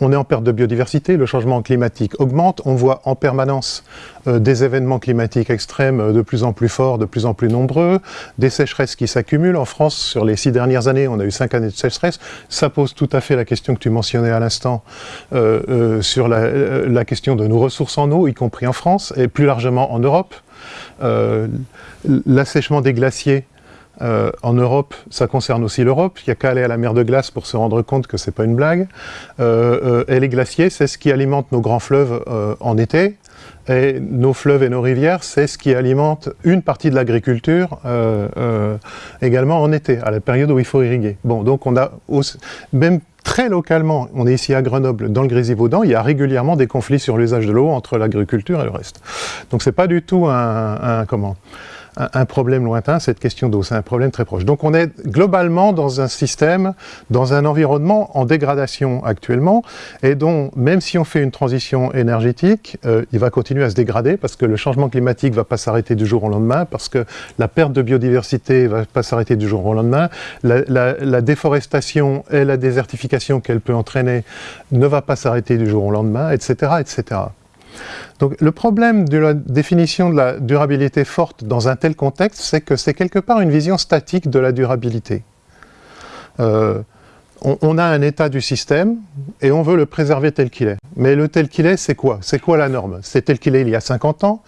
On est en perte de biodiversité, le changement climatique augmente, on voit en permanence euh, des événements climatiques extrêmes euh, de plus en plus forts, de plus en plus nombreux, des sécheresses qui s'accumulent. En France, sur les six dernières années, on a eu cinq années de sécheresse. Ça pose tout à fait la question que tu mentionnais à l'instant sur la, question de nos ressources en eau, y compris en France, et plus largement en Europe. L'assèchement des glaciers euh, en Europe, ça concerne aussi l'Europe. Il n'y a qu'à aller à la mer de glace pour se rendre compte que ce n'est pas une blague. Euh, euh, et les glaciers, c'est ce qui alimente nos grands fleuves en été. Et nos fleuves et nos rivières, c'est ce qui alimente une partie de l'agriculture également en été, à la période où il faut irriguer. Bon, donc on a même très localement, on est ici à Grenoble, dans le Grésivaudan, il y a régulièrement des conflits sur l'usage de l'eau entre l'agriculture et le reste. Donc c'est pas du tout un comment un, problème lointain, cette question d'eau, c'est un problème très proche. Donc on est globalement dans un système, dans un environnement en dégradation actuellement, et dont, même si on fait une transition énergétique, euh, il va continuer à se dégrader, parce que le changement climatique ne va pas s'arrêter du jour au lendemain, parce que la perte de biodiversité ne va pas s'arrêter du jour au lendemain, la, la déforestation et la désertification qu'elle peut entraîner ne va pas s'arrêter du jour au lendemain, etc. etc. Donc le problème de la définition de la durabilité forte dans un tel contexte, c'est que c'est quelque part une vision statique de la durabilité. Euh, on, a un état du système et on veut le préserver tel qu'il est. Mais le tel qu'il est, c'est quoi? C'est quoi la norme? C'est tel qu'il est il y a 50 ans,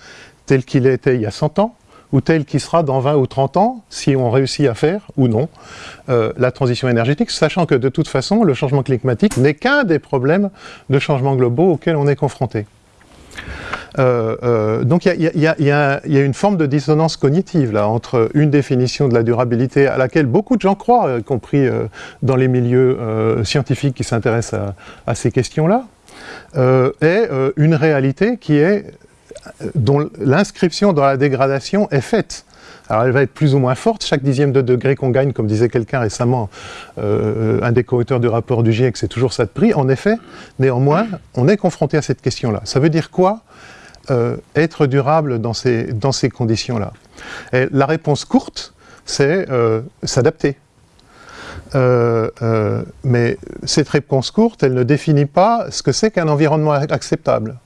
tel qu'il était il y a 100 ans, ou tel qu'il sera dans 20 ou 30 ans, si on réussit à faire, ou non, euh, la transition énergétique, sachant que de toute façon, le changement climatique n'est qu'un des problèmes de changement globaux auxquels on est confronté. Euh, euh, donc il y, a une forme de dissonance cognitive là entre une définition de la durabilité à laquelle beaucoup de gens croient, y compris euh, dans les milieux scientifiques qui s'intéressent à, à, ces questions-là, et une réalité qui est dont l'inscription dans la dégradation est faite. Alors elle va être plus ou moins forte, chaque dixième de degré qu'on gagne, comme disait quelqu'un récemment, un des co-auteurs du rapport du GIEC, c'est toujours ça de prix. En effet, néanmoins, on est confronté à cette question-là. Ça veut dire quoi euh, être durable dans ces, conditions-là? La réponse courte, c'est euh, s'adapter. Euh, mais cette réponse courte, elle ne définit pas ce que c'est qu'un environnement acceptable.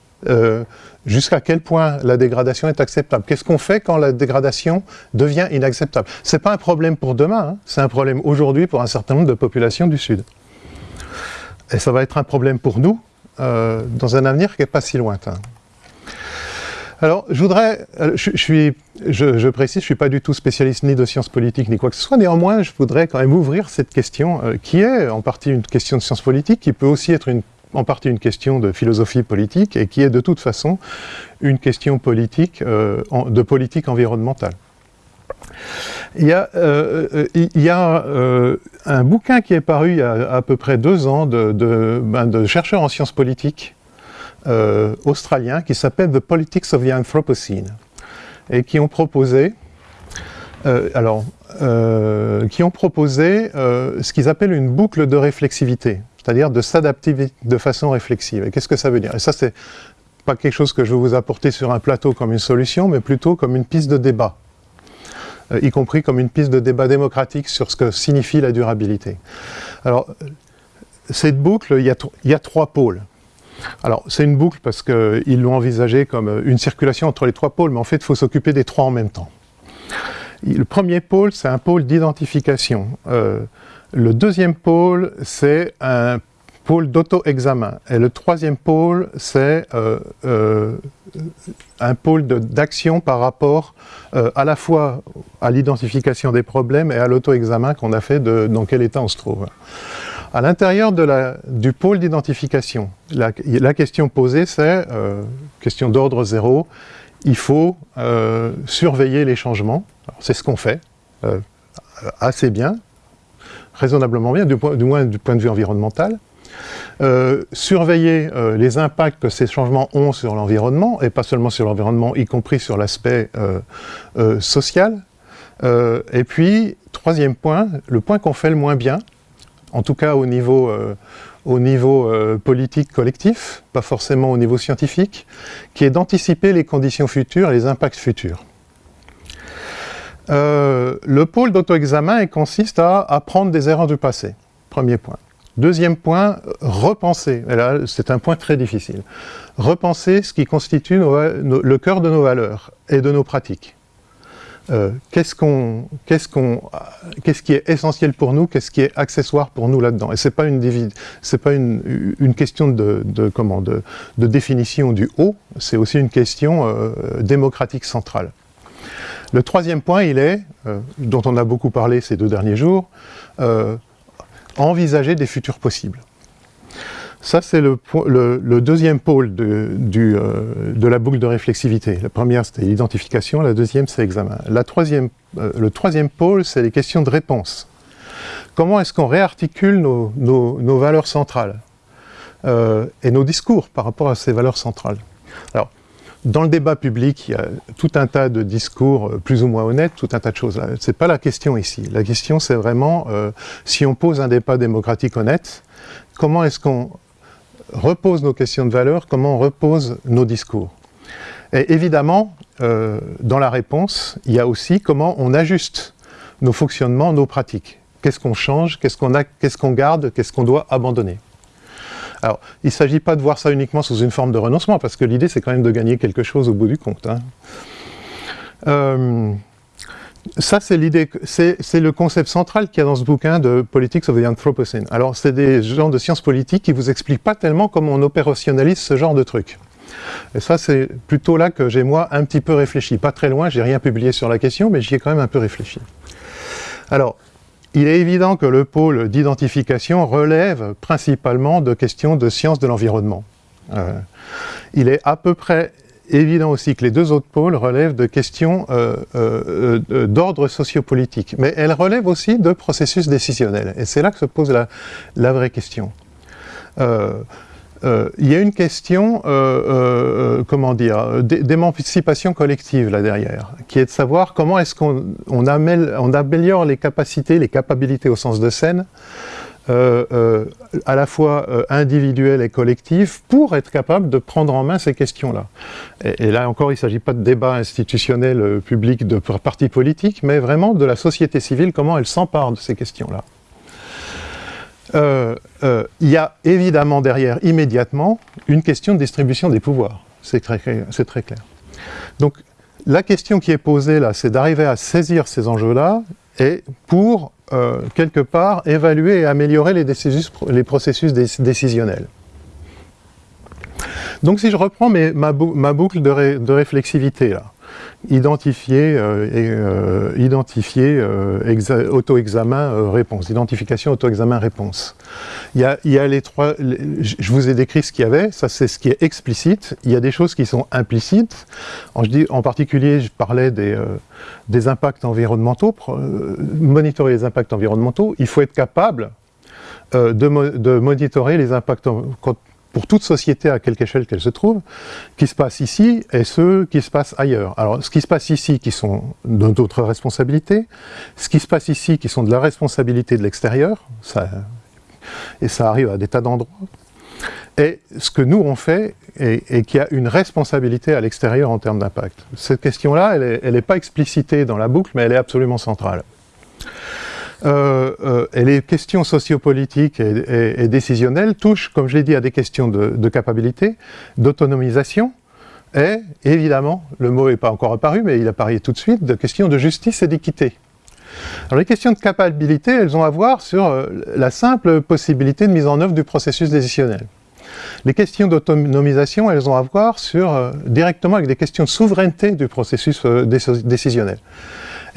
Jusqu'à quel point la dégradation est acceptable Qu'est-ce qu'on fait quand la dégradation devient inacceptable? Ce n'est pas un problème pour demain, hein. c'est un problème aujourd'hui pour un certain nombre de populations du Sud. Et ça va être un problème pour nous dans un avenir qui n'est pas si lointain. Alors, je voudrais, euh, je, suis, je, précise, je ne suis pas du tout spécialiste ni de sciences politiques ni quoi que ce soit, néanmoins, je voudrais quand même ouvrir cette question, euh, qui est en partie une question de sciences politiques, qui peut aussi être une, en partie une question de philosophie politique, et qui est de toute façon une question politique, euh, de politique environnementale. Il y a, y a un bouquin qui est paru il y a à peu près deux ans de, ben, chercheurs en sciences politiques euh, australiens qui s'appelle The Politics of the Anthropocene et qui ont proposé, euh, alors, euh, qui ont proposé ce qu'ils appellent une boucle de réflexivité, c'est-à-dire de s'adapter de façon réflexive. Et qu'est-ce que ça veut dire? Et ça, c'est pas quelque chose que je vais vous apporter sur un plateau comme une solution, mais plutôt comme une piste de débat, y compris comme une piste de débat démocratique sur ce que signifie la durabilité. Alors, cette boucle, il y a, trois pôles. Alors, c'est une boucle parce qu'ils l'ont envisagé comme une circulation entre les trois pôles, mais en fait, il faut s'occuper des trois en même temps. Le premier pôle, c'est un pôle d'identification. Euh, le deuxième pôle, c'est un pôle d'auto-examen. Et le troisième pôle, c'est euh, euh, un pôle d'action par rapport à la fois à l'identification des problèmes et à l'auto-examen qu'on a fait de dans quel état on se trouve. À l'intérieur du pôle d'identification, la, question posée, c'est, euh, question d'ordre zéro, il faut euh, surveiller les changements. C'est ce qu'on fait, euh, assez bien, raisonnablement bien, du, moins du point de vue environnemental. surveiller les impacts que ces changements ont sur l'environnement, et pas seulement sur l'environnement, y compris sur l'aspect social. et puis, troisième point, le point qu'on fait le moins bien, en tout cas au niveau, euh, au niveau euh, politique collectif, pas forcément au niveau scientifique, qui est d'anticiper les conditions futures et les impacts futurs. Euh, le pôle d'auto-examen consiste à apprendre des erreurs du passé, premier point. Deuxième point, repenser, et là c'est un point très difficile, repenser ce qui constitue le cœur de nos valeurs et de nos pratiques. Euh, qu'est-ce qui est essentiel pour nous, qu'est-ce qui est accessoire pour nous là-dedans? Et ce n'est pas, une, pas une, question de, définition du haut, c'est aussi une question euh, démocratique centrale. Le troisième point, il est, euh, dont on a beaucoup parlé ces deux derniers jours, envisager des futurs possibles. Ça, c'est le, deuxième pôle de, euh, de, la boucle de réflexivité. La première, c'était l'identification, la deuxième, c'est l'examen. Euh, le troisième pôle, c'est les questions de réponse. Comment est-ce qu'on réarticule nos, valeurs centrales euh, et nos discours par rapport à ces valeurs centrales? Dans le débat public, il y a tout un tas de discours euh, plus ou moins honnêtes, tout un tas de choses. Ce n'est pas la question ici. La question, c'est vraiment, euh, si on pose un débat démocratique honnête, comment est-ce qu'on repose nos questions de valeur, comment on repose nos discours? Et évidemment, euh, dans la réponse, il y a aussi comment on ajuste nos fonctionnements, nos pratiques. Qu'est-ce qu'on change, qu'est-ce qu'on qu'est-ce qu'on garde, qu'est-ce qu'on doit abandonner? Alors, il ne s'agit pas de voir ça uniquement sous une forme de renoncement, parce que l'idée, c'est quand même de gagner quelque chose au bout du compte. Hein. Euh, ça, c'est l'idée, c'est le concept central qu'il y a dans ce bouquin de Politics of the Anthropocene. Alors, c'est des gens de sciences politiques qui vous expliquent pas tellement comment on opérationnalise ce genre de truc. Et ça, c'est plutôt là que j'ai, moi, un petit peu réfléchi. Pas très loin, j'ai rien publié sur la question, mais j'y ai quand même un peu réfléchi. Alors, il est évident que le pôle d'identification relève principalement de questions de sciences de l'environnement. Euh, il est à peu près évident aussi que les deux autres pôles relèvent de questions euh, euh, d'ordre sociopolitique, mais elles relèvent aussi de processus décisionnels. Et c'est là que se pose la, la vraie question. Euh, il y a une question, euh, euh, comment dire, d'émancipation collective là derrière, qui est de savoir comment est-ce qu'on on améliore les capacités, les capacités au sens de scène, à la fois individuelles et collectives, pour être capable de prendre en main ces questions-là. Et, et, là encore, il ne s'agit pas de débat institutionnel public de partis politiques, mais vraiment de la société civile, comment elle s'empare de ces questions-là. Euh, euh, il y a évidemment derrière, immédiatement, une question de distribution des pouvoirs. C'est très, clair. Donc, la question qui est posée là, c'est d'arriver à saisir ces enjeux-là et pour, euh, quelque part, évaluer et améliorer les, processus décisionnels. Donc, si je reprends ma, boucle de, de réflexivité, là, identifier, euh, et, euh, identifier euh, auto-examen réponse, identification auto-examen réponse. Il y, a, il y a les trois, je vous ai décrit ce qu'il y avait, ça c'est ce qui est explicite, il y a des choses qui sont implicites, en, je dis, en particulier je parlais des, des impacts environnementaux, monitorer les impacts environnementaux, il faut être capable de, de, monitorer les impacts, pour toute société à quelque échelle qu'elle se trouve, qui se passe ici et ceux qui se passent ailleurs. Alors, ce qui se passe ici, qui sont d'autres responsabilités, ce qui se passe ici, qui sont de la responsabilité de l'extérieur, et ça arrive à des tas d'endroits, et ce que nous on fait, et, qui a une responsabilité à l'extérieur en termes d'impact. Cette question-là, elle n'est pas explicitée dans la boucle, mais elle est absolument centrale. Euh, euh, et les questions sociopolitiques et, décisionnelles touchent, comme je l'ai dit, à des questions de, capacité, d'autonomisation, et évidemment, le mot n'est pas encore apparu, mais il apparaît tout de suite, de questions de justice et d'équité. Alors les questions de capacité, elles ont à voir sur euh, la simple possibilité de mise en œuvre du processus décisionnel. Les questions d'autonomisation, elles ont à voir sur, directement avec des questions de souveraineté du processus décisionnel.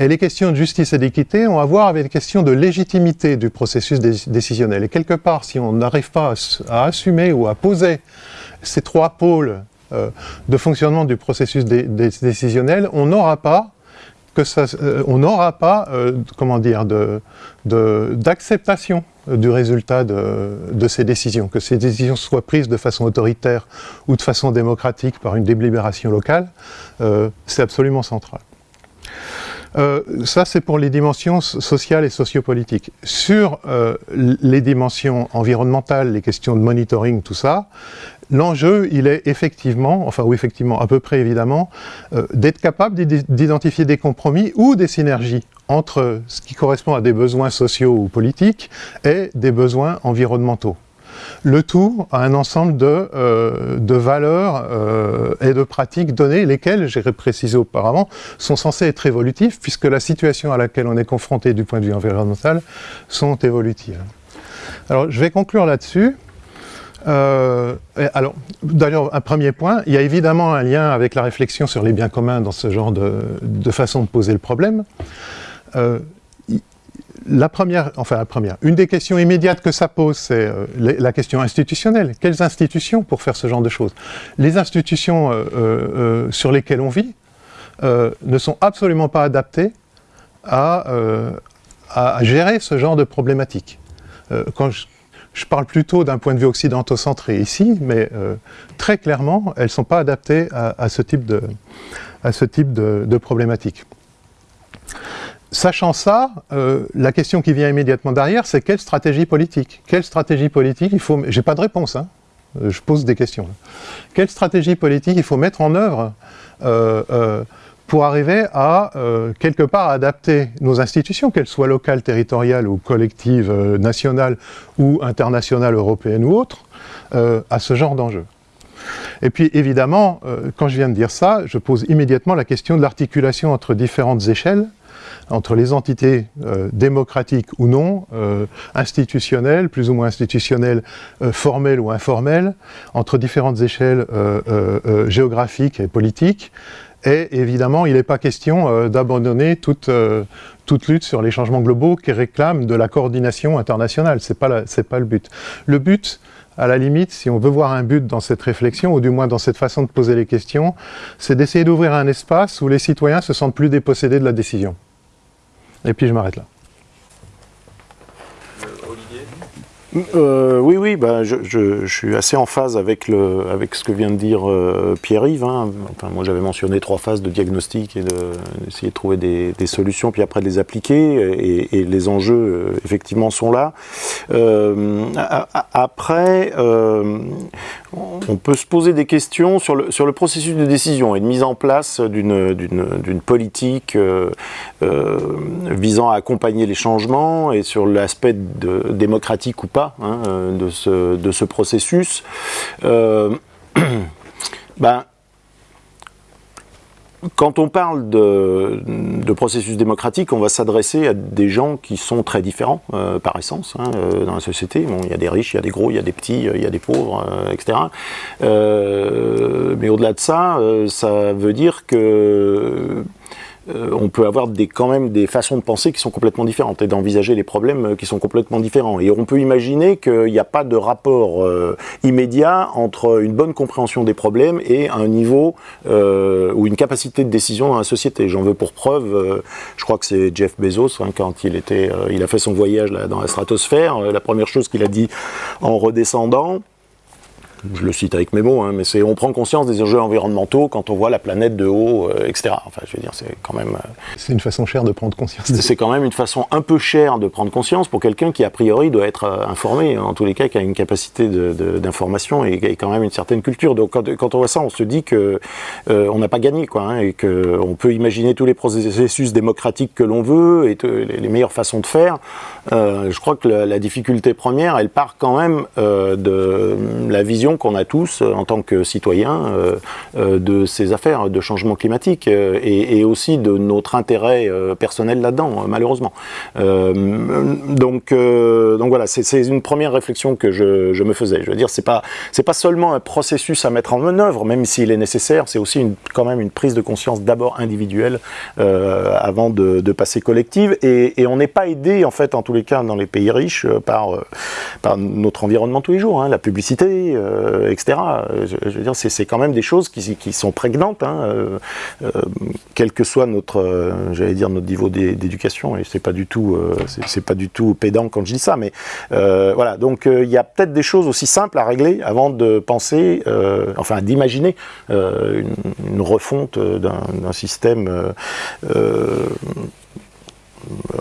Et les questions de justice et d'équité ont à voir avec les questions de légitimité du processus décisionnel. Et quelque part, si on n'arrive pas à, assumer ou à poser ces trois pôles euh, de fonctionnement du processus décisionnel, on n'aura pas euh, euh, comment dire, d'acceptation du résultat de, ces décisions, que ces décisions soient prises de façon autoritaire ou de façon démocratique par une délibération locale, c'est absolument central. Euh, ça, c'est pour les dimensions sociales et sociopolitiques. Sur euh, les dimensions environnementales, les questions de monitoring, tout ça, l'enjeu, il est effectivement, enfin ou effectivement, à peu près évidemment, euh, d'être capable d'identifier des compromis ou des synergies entre ce qui correspond à des besoins sociaux ou politiques et des besoins environnementaux le tout à un ensemble de, euh, valeurs euh, et de pratiques données, lesquelles, j'ai précisé auparavant, sont censées être évolutives, puisque la situation à laquelle on est confronté du point de vue environnemental sont évolutives. Alors, je vais conclure là-dessus. Euh, alors, d'ailleurs, un premier point, il y a évidemment un lien avec la réflexion sur les biens communs dans ce genre de, façon de poser le problème la première, enfin la première, une des questions immédiates que ça pose, c'est euh, la question institutionnelle. Quelles institutions pour faire ce genre de choses? Les institutions euh, euh, sur lesquelles on vit ne sont absolument pas adaptées à, gérer ce genre de problématiques. quand je parle plutôt d'un point de vue occidentaux-centré ici, mais très clairement, elles ne sont pas adaptées à, ce type de, à ce type de, problématique. Sachant ça, la question qui vient immédiatement derrière, c'est quelle stratégie politique? Quelle stratégie politique il faut... J'ai pas de réponse, hein. je pose des questions. Quelle stratégie politique il faut mettre en œuvre pour arriver à, euh, quelque part, adapter nos institutions, qu'elles soient locales, territoriales ou collectives, euh, nationales ou internationales, européennes ou autres, euh, à ce genre d'enjeu. Et puis évidemment, quand je viens de dire ça, je pose immédiatement la question de l'articulation entre différentes échelles, entre les entités démocratiques ou non, institutionnelles, plus ou moins institutionnelles, formelles ou informelles, entre différentes échelles géographiques et politiques, et évidemment, il n'est pas question euh, d'abandonner toute, euh, lutte sur les changements globaux qui réclament de la coordination internationale. Ce n'est pas le but. Le but, à la limite, si on veut voir un but dans cette réflexion, ou du moins dans cette façon de poser les questions, c'est d'essayer d'ouvrir un espace où les citoyens se sentent plus dépossédés de la décision. Et puis je m'arrête là. Euh, oui, oui, bah, je, suis assez en phase avec, le, avec ce que vient de dire euh, Pierre-Yves. Hein. Enfin, moi, j'avais mentionné trois phases de diagnostic et d'essayer de, de, trouver des, solutions, puis après de les appliquer. Et, les enjeux, euh, effectivement, sont là. Après, on peut se poser des questions sur le, sur le processus de décision et de mise en place d'une politique visant à accompagner les changements et sur l'aspect démocratique ou pas Hein, euh, de, ce, de, ce, processus, euh, ben, quand on parle de, processus démocratique, on va s'adresser à des gens qui sont très différents euh, par essence hein, dans la société. Bon, il y a des riches, il y a des gros, il y a des petits, il y a des pauvres, etc. mais au-delà de ça, ça veut dire que euh, on peut avoir quand même des façons de penser qui sont complètement différentes et d'envisager les problèmes euh, qui sont complètement différents. Et on peut imaginer qu'il n'y a pas de rapport euh, immédiat entre une bonne compréhension des problèmes et un niveau ou une capacité de décision dans la société. J'en veux pour preuve, je crois que c'est Jeff Bezos, hein, quand il, était, il a fait son voyage là, dans la stratosphère, la première chose qu'il a dit en redescendant, je le cite avec mes mots, hein, mais c'est on prend conscience des enjeux environnementaux quand on voit la planète de haut, euh, etc. Enfin, je veux dire, c'est quand même. Euh, c'est une façon chère de prendre conscience. C'est quand même une façon un peu chère de prendre conscience pour quelqu'un qui a priori doit être euh, informé, en tous les cas, qui a une capacité d'information et, et, quand même une certaine culture. Donc quand, quand on voit ça, on se dit que on n'a pas gagné, quoi, hein, et que on peut imaginer tous les processus démocratiques que l'on veut et les, meilleures façons de faire. je crois que la, la, difficulté première, elle part quand même de la vision qu'on a tous euh, en tant que citoyens euh, euh, de ces affaires de changement climatique et, aussi de notre intérêt personnel là-dedans, malheureusement. donc, donc voilà, c'est une première réflexion que je, me faisais. Je veux dire, c'est pas pas seulement un processus à mettre en œuvre, même s'il est nécessaire, c'est aussi quand même une prise de conscience d'abord individuelle avant de, passer collective. Et, on n'est pas aidé, en fait, en tous les cas, dans les pays riches, par, par notre environnement tous les jours. Hein, la publicité, euh, etc. Je, veux dire, c'est quand même des choses qui, qui sont prégnantes, hein, euh, euh, quel que soit notre, j'allais dire notre niveau d'éducation. Et c'est pas du tout, c'est pas du tout pédant quand je dis ça, mais voilà. Donc il y a peut-être des choses aussi simples à régler avant de penser, enfin d'imaginer une, refonte d'un système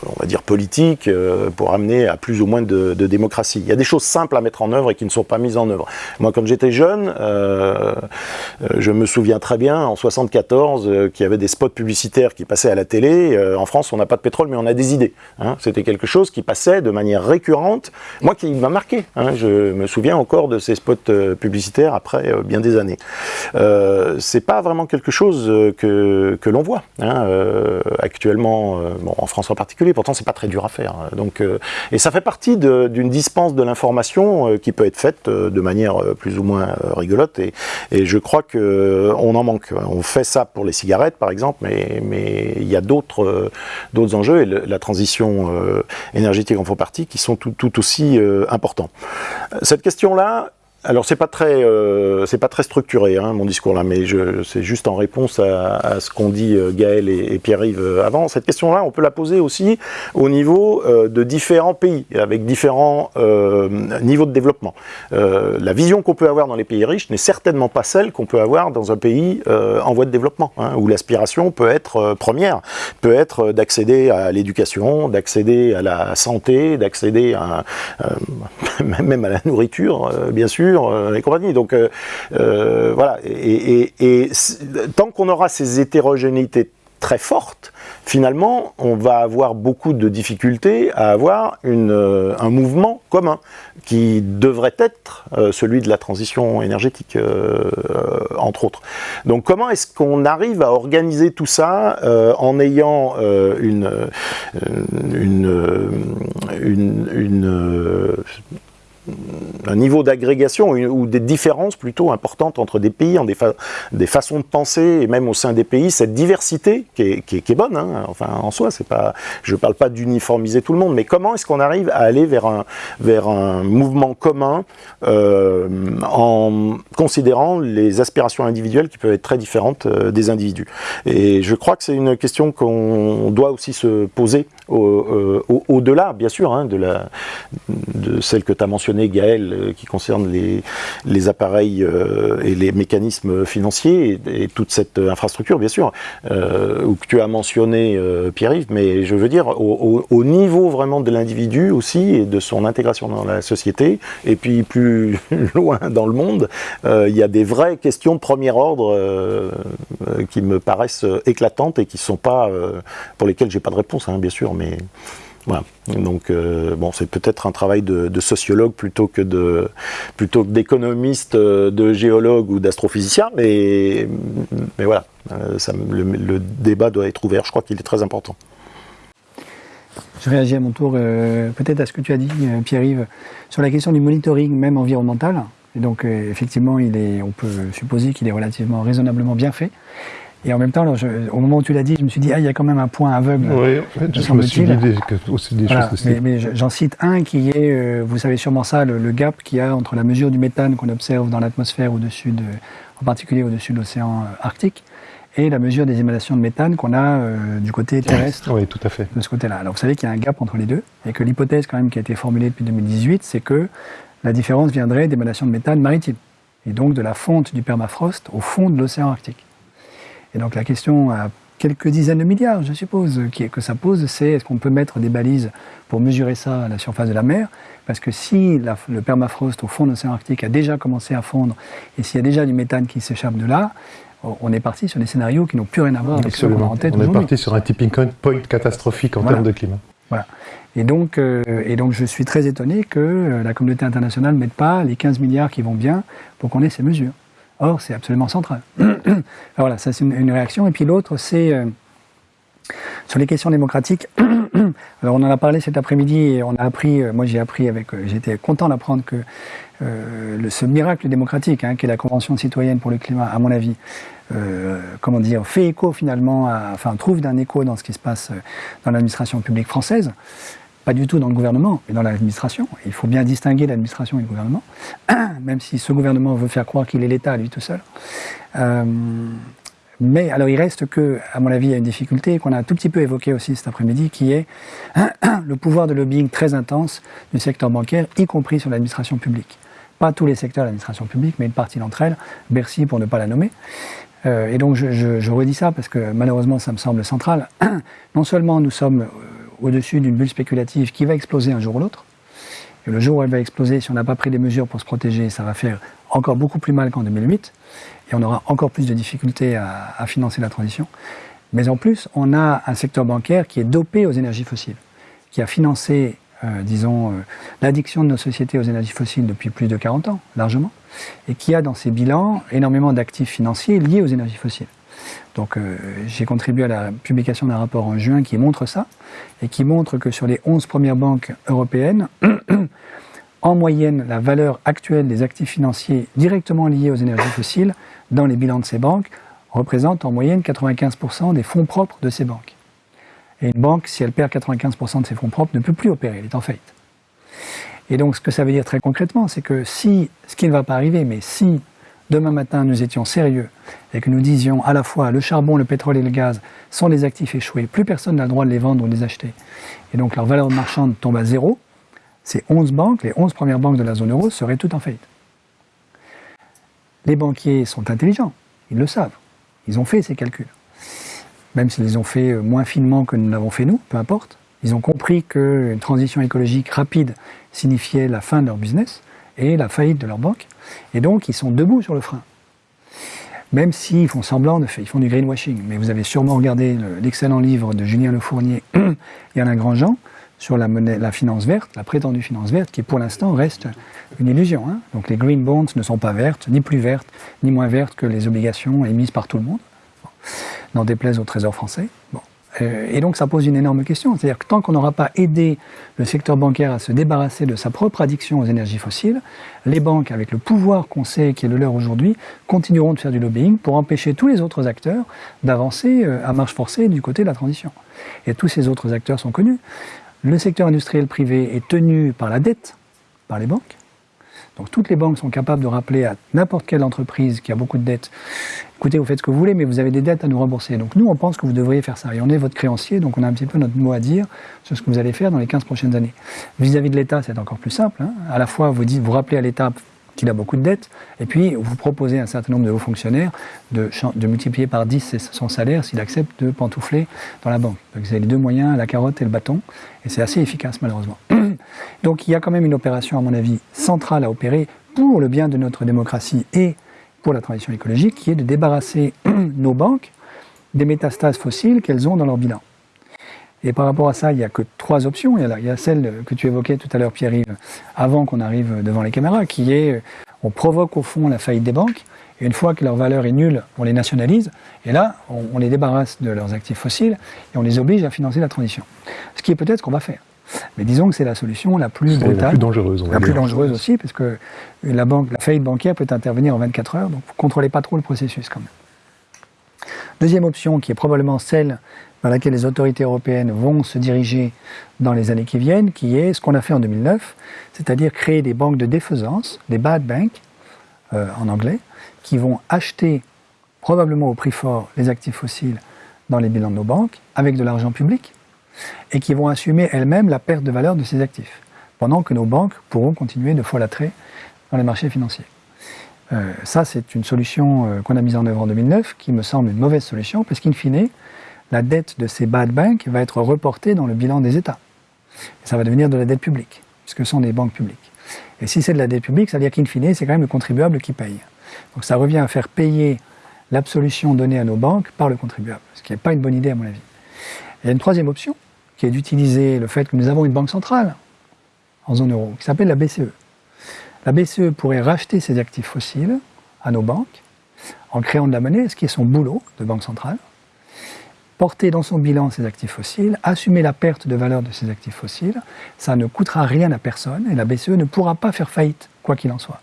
on va dire politique euh, pour amener à plus ou moins de, démocratie. Il y a des choses simples à mettre en œuvre et qui ne sont pas mises en œuvre. Moi, quand j'étais jeune, euh, euh, je me souviens très bien en 74 qu'il y avait des spots publicitaires qui passaient à la télé. en France, on n'a pas de pétrole, mais on a des idées. Hein. C'était quelque chose qui passait de manière récurrente. Moi, qui m'a marqué. Hein. Je me souviens encore de ces spots publicitaires après bien des années. C'est pas vraiment quelque chose que, l'on voit hein. actuellement. en France en particulier. Pourtant, c'est pas très dur à faire. Donc, euh, et ça fait partie d'une dispense de l'information euh, qui peut être faite euh, de manière plus ou moins rigolote. Et, je crois que on en manque. On fait ça pour les cigarettes, par exemple, mais mais il y a d'autres d'autres enjeux et la transition énergétique en font partie qui sont tout aussi importants. Cette question-là, alors c'est pas très, euh, c'est pas très structuré hein, mon discours là, mais c'est juste en réponse à, ce qu'ont dit euh, Gaël et, Pierre-Yves euh, avant. Cette question-là, on peut la poser aussi au niveau de différents pays, avec différents niveaux de développement. la vision qu'on peut avoir dans les pays riches n'est certainement pas celle qu'on peut avoir dans un pays en voie de développement, hein, où l'aspiration peut être première, peut être d'accéder à l'éducation, d'accéder à la santé, d'accéder à même à la nourriture, bien sûr euh, et compagnie. Donc euh, euh, voilà, et, tant qu'on aura ces hétérogénéités très fortes, finalement, on va avoir beaucoup de difficultés à avoir un mouvement commun qui devrait être celui de la transition énergétique, entre autres. Donc comment est-ce qu'on arrive à organiser tout ça en ayant une, un niveau d'agrégation ou des différences plutôt importantes entre des pays, en des, façons de penser et même au sein des pays, cette diversité qui est, bonne, hein, enfin en soi, pas, je ne parle pas d'uniformiser tout le monde, mais comment est-ce qu'on arrive à aller vers un, vers un mouvement commun euh, en considérant les aspirations individuelles qui peuvent être très différentes euh, des individus? Et je crois que c'est une question qu'on doit aussi se poser euh, au-delà, bien sûr, hein, de, la, de celle que tu as mentionnée, Gaël, euh, qui concerne les, les appareils euh, et les mécanismes financiers et, toute cette infrastructure, bien sûr, ou que tu as mentionné, Pierre-Yves, mais je veux dire, au, niveau vraiment de l'individu aussi et de son intégration dans la société, et puis plus loin dans le monde, il y a des vraies questions de premier ordre qui me paraissent éclatantes et qui sont pas, pour lesquelles j'ai pas de réponse, hein, bien sûr, mais voilà. Donc euh, bon, c'est peut-être un travail de, sociologue plutôt que de plutôt d'économiste, euh, de géologue ou d'astrophysicien, mais mais voilà, euh, le, débat doit être ouvert. Je crois qu'il est très important. Je réagis à mon tour peut-être à ce que tu as dit, Pierre-Yves, sur la question du monitoring, même environnemental. Et donc effectivement, il est, on peut supposer qu'il est relativement raisonnablement bien fait. Et en même temps, au moment où tu l'as dit, je me suis dit, ah, il y a quand même un point aveugle. Oui, en fait, je me suis dit aussi des choses Mais, mais j'en cite un qui est, euh, vous savez sûrement ça, le, gap qu'il y a entre la mesure du méthane qu'on observe dans l'atmosphère au-dessus de, en particulier au-dessus de l'océan Arctique, et la mesure des émanations de méthane qu'on a euh, du côté terrestre. Oui, tout à fait. De ce côté-là. Alors vous savez qu'il y a un gap entre les deux, et que l'hypothèse quand même qui a été formulée depuis 2018, c'est que la différence viendrait d'émanations de méthane maritime, et donc de la fonte du permafrost au fond de l'océan Arctique. Et donc la question à quelques dizaines de milliards, je suppose, que ça pose, c'est est-ce qu'on peut mettre des balises pour mesurer ça à la surface de la mer? Parce que si le permafrost au fond de l'océan Arctique a déjà commencé à fondre, et s'il y a déjà du méthane qui s'échappe de là, on est parti sur des scénarios qui n'ont plus rien à voir avec ce qu'on a en tête On est parti sur un tipping point catastrophique en termes de climat. Voilà. Et donc, euh, et donc, je suis très étonné que euh, la communauté internationale ne mette pas les 15 milliards qui vont bien pour qu'on ait ces mesures. Or, c'est absolument central. voilà, ça c'est une, réaction. Et puis l'autre, c'est euh, sur les questions démocratiques. Alors on en a parlé cet après-midi et on a appris, euh, moi j'ai appris avec, euh, j'étais content d'apprendre que ce miracle démocratique, hein, qui est la Convention citoyenne pour le climat, à mon avis, comment dire, fait écho finalement, enfin trouve d'un écho dans ce qui se passe dans l'administration publique française pas du tout dans le gouvernement, mais dans l'administration. Il faut bien distinguer l'administration et le gouvernement, même si ce gouvernement veut faire croire qu'il est l'État lui tout seul. Euh, mais alors il reste que, à mon avis, il y a une difficulté qu'on a un tout petit peu évoquée aussi cet après-midi, qui est le pouvoir de lobbying très intense du secteur bancaire, y compris sur l'administration publique. Pas tous les secteurs de l'administration publique, mais une partie d'entre elles, Bercy pour ne pas la nommer. Euh, et donc je, redis ça parce que malheureusement ça me semble central. non seulement nous sommes au-dessus d'une bulle spéculative qui va exploser un jour ou l'autre. Et le jour où elle va exploser, si on n'a pas pris des mesures pour se protéger, ça va faire encore beaucoup plus mal qu'en 2008. Et on aura encore plus de difficultés à, financer la transition. Mais en plus, on a un secteur bancaire qui est dopé aux énergies fossiles, qui a financé, euh, disons, euh, l'addiction de nos sociétés aux énergies fossiles depuis plus de 40 ans, largement, et qui a dans ses bilans énormément d'actifs financiers liés aux énergies fossiles. Donc euh, j'ai contribué à la publication d'un rapport en juin qui montre ça, et qui montre que sur les 11 premières banques européennes, en moyenne, la valeur actuelle des actifs financiers directement liés aux énergies fossiles dans les bilans de ces banques représente en moyenne 95% des fonds propres de ces banques. Et une banque, si elle perd 95% de ses fonds propres, ne peut plus opérer, elle est en faillite. Et donc, ce que ça veut dire très concrètement, c'est que si, ce qui ne va pas arriver, mais si demain matin nous étions sérieux et que nous disions à la fois le charbon, le pétrole et le gaz sont des actifs échoués, plus personne n'a le droit de les vendre ou de les acheter, et donc leur valeur marchande tombe à zéro, ces 11 banques, les 11 premières banques de la zone euro, seraient toutes en faillite. Les banquiers sont intelligents, ils le savent, ils ont fait ces calculs. Même s'ils les ont fait moins finement que nous l'avons fait nous, peu importe. Ils ont compris qu'une transition écologique rapide signifiait la fin de leur business et la faillite de leur banque. Et donc, ils sont debout sur le frein. Même s'ils font semblant de faire, ils font du greenwashing. Mais vous avez sûrement regardé l'excellent livre de Julien Lefournier et Alain Grandjean sur la, finance verte, la prétendue finance verte, qui pour l'instant reste une illusion. Hein. Donc les green bonds ne sont pas vertes, ni plus vertes, ni moins vertes que les obligations émises par tout le monde, n'en déplaise au Trésor français. Euh, et donc ça pose une énorme question, c'est-à-dire que tant qu'on n'aura pas aidé le secteur bancaire à se débarrasser de sa propre addiction aux énergies fossiles, les banques, avec le pouvoir qu'on sait qui est le leur aujourd'hui, continueront de faire du lobbying pour empêcher tous les autres acteurs d'avancer euh, à marche forcée du côté de la transition. Et tous ces autres acteurs sont connus. Le secteur industriel privé est tenu par la dette, par les banques. Donc toutes les banques sont capables de rappeler à n'importe quelle entreprise qui a beaucoup de dettes écoutez, vous faites ce que vous voulez, mais vous avez des dettes à nous rembourser. Donc nous, on pense que vous devriez faire ça. Et on est votre créancier, donc on a un petit peu notre mot à dire sur ce que vous allez faire dans les 15 prochaines années. Vis-à-vis de l'État, c'est encore plus simple. Hein. À la fois, vous, dites, vous rappelez à l'État qu'il a beaucoup de dettes, et puis vous proposez à un certain nombre de hauts fonctionnaires de, multiplier par 10 son salaire s'il accepte de pantoufler dans la banque. Vous avez les deux moyens, la carotte et le bâton, et c'est assez efficace malheureusement. Donc il y a quand même une opération, à mon avis, centrale à opérer pour le bien de notre démocratie et pour la transition écologique, qui est de débarrasser nos banques des métastases fossiles qu'elles ont dans leur bilan. Et par rapport à ça, il n'y a que trois options. Il y, a il y a celle que tu évoquais tout à l'heure, Pierre-Yves, avant qu'on arrive devant les caméras, qui est on provoque au fond la faillite des banques, et une fois que leur valeur est nulle, on les nationalise, et là, on, on les débarrasse de leurs actifs fossiles, et on les oblige à financer la transition. Ce qui est peut-être ce qu'on va faire. Mais disons que c'est la solution la plus brutale. La plus dangereuse. la plus dangereuse aussi, parce que la, banque, la faillite bancaire peut intervenir en 24 heures, donc vous ne contrôlez pas trop le processus quand même. Deuxième option, qui est probablement celle dans laquelle les autorités européennes vont se diriger dans les années qui viennent, qui est ce qu'on a fait en 2009, c'est-à-dire créer des banques de défaisance, des bad banks, euh, en anglais, qui vont acheter probablement au prix fort les actifs fossiles dans les bilans de nos banques, avec de l'argent public, et qui vont assumer elles-mêmes la perte de valeur de ces actifs, pendant que nos banques pourront continuer de folâtrer dans les marchés financiers. Euh, ça, c'est une solution euh, qu'on a mise en œuvre en 2009, qui me semble une mauvaise solution, parce qu'in fine, la dette de ces bad banks va être reportée dans le bilan des États. Et ça va devenir de la dette publique, puisque ce sont des banques publiques. Et si c'est de la dette publique, ça veut dire qu'in fine, c'est quand même le contribuable qui paye. Donc ça revient à faire payer l'absolution donnée à nos banques par le contribuable, ce qui n'est pas une bonne idée à mon avis. Il y a une troisième option, qui est d'utiliser le fait que nous avons une banque centrale en zone euro, qui s'appelle la BCE. La BCE pourrait racheter ses actifs fossiles à nos banques en créant de la monnaie, ce qui est son boulot de banque centrale, porter dans son bilan ses actifs fossiles, assumer la perte de valeur de ces actifs fossiles, ça ne coûtera rien à personne et la BCE ne pourra pas faire faillite, quoi qu'il en soit.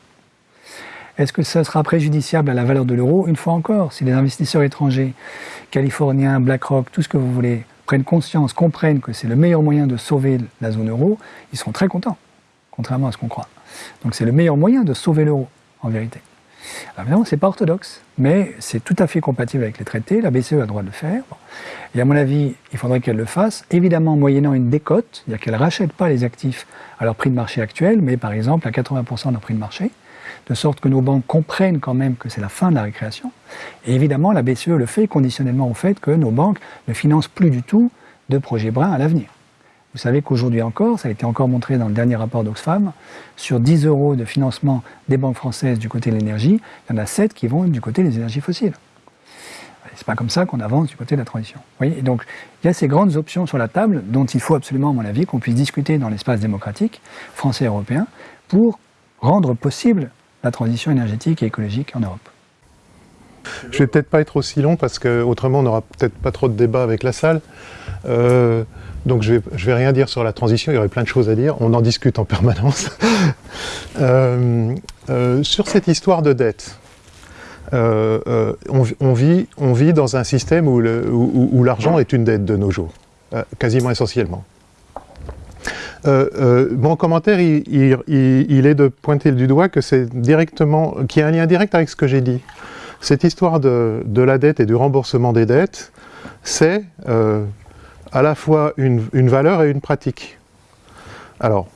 Est-ce que ça sera préjudiciable à la valeur de l'euro? Une fois encore, si les investisseurs étrangers, californiens, BlackRock, tout ce que vous voulez, prennent conscience, comprennent que c'est le meilleur moyen de sauver la zone euro, ils seront très contents, contrairement à ce qu'on croit. Donc c'est le meilleur moyen de sauver l'euro, en vérité. Alors évidemment, c'est pas orthodoxe, mais c'est tout à fait compatible avec les traités. La BCE a le droit de le faire. Et à mon avis, il faudrait qu'elle le fasse, évidemment moyennant une décote, c'est-à-dire qu'elle ne rachète pas les actifs à leur prix de marché actuel, mais par exemple à 80% de leur prix de marché de sorte que nos banques comprennent quand même que c'est la fin de la récréation. Et évidemment, la BCE le fait conditionnellement au fait que nos banques ne financent plus du tout de projets bruns à l'avenir. Vous savez qu'aujourd'hui encore, ça a été encore montré dans le dernier rapport d'Oxfam, sur 10 euros de financement des banques françaises du côté de l'énergie, il y en a 7 qui vont du côté des énergies fossiles. C'est pas comme ça qu'on avance du côté de la transition. Voyez donc, il y a ces grandes options sur la table dont il faut absolument, à mon avis, qu'on puisse discuter dans l'espace démocratique français et européen pour rendre possible la transition énergétique et écologique en Europe. Je vais peut-être pas être aussi long parce que autrement on n'aura peut-être pas trop de débat avec la salle. Euh, donc je vais, je vais rien dire sur la transition, il y aurait plein de choses à dire, on en discute en permanence. Euh, euh, sur cette histoire de dette, on, vit, on vit dans un système où l'argent est une dette de nos jours, quasiment essentiellement. mon commentaire, il, il, est de pointer du doigt que c'est directement, qu'il y a un lien direct avec ce que j'ai dit. Cette histoire de, de, la dette et du remboursement des dettes, c'est à la fois une, valeur et une pratique. Alors,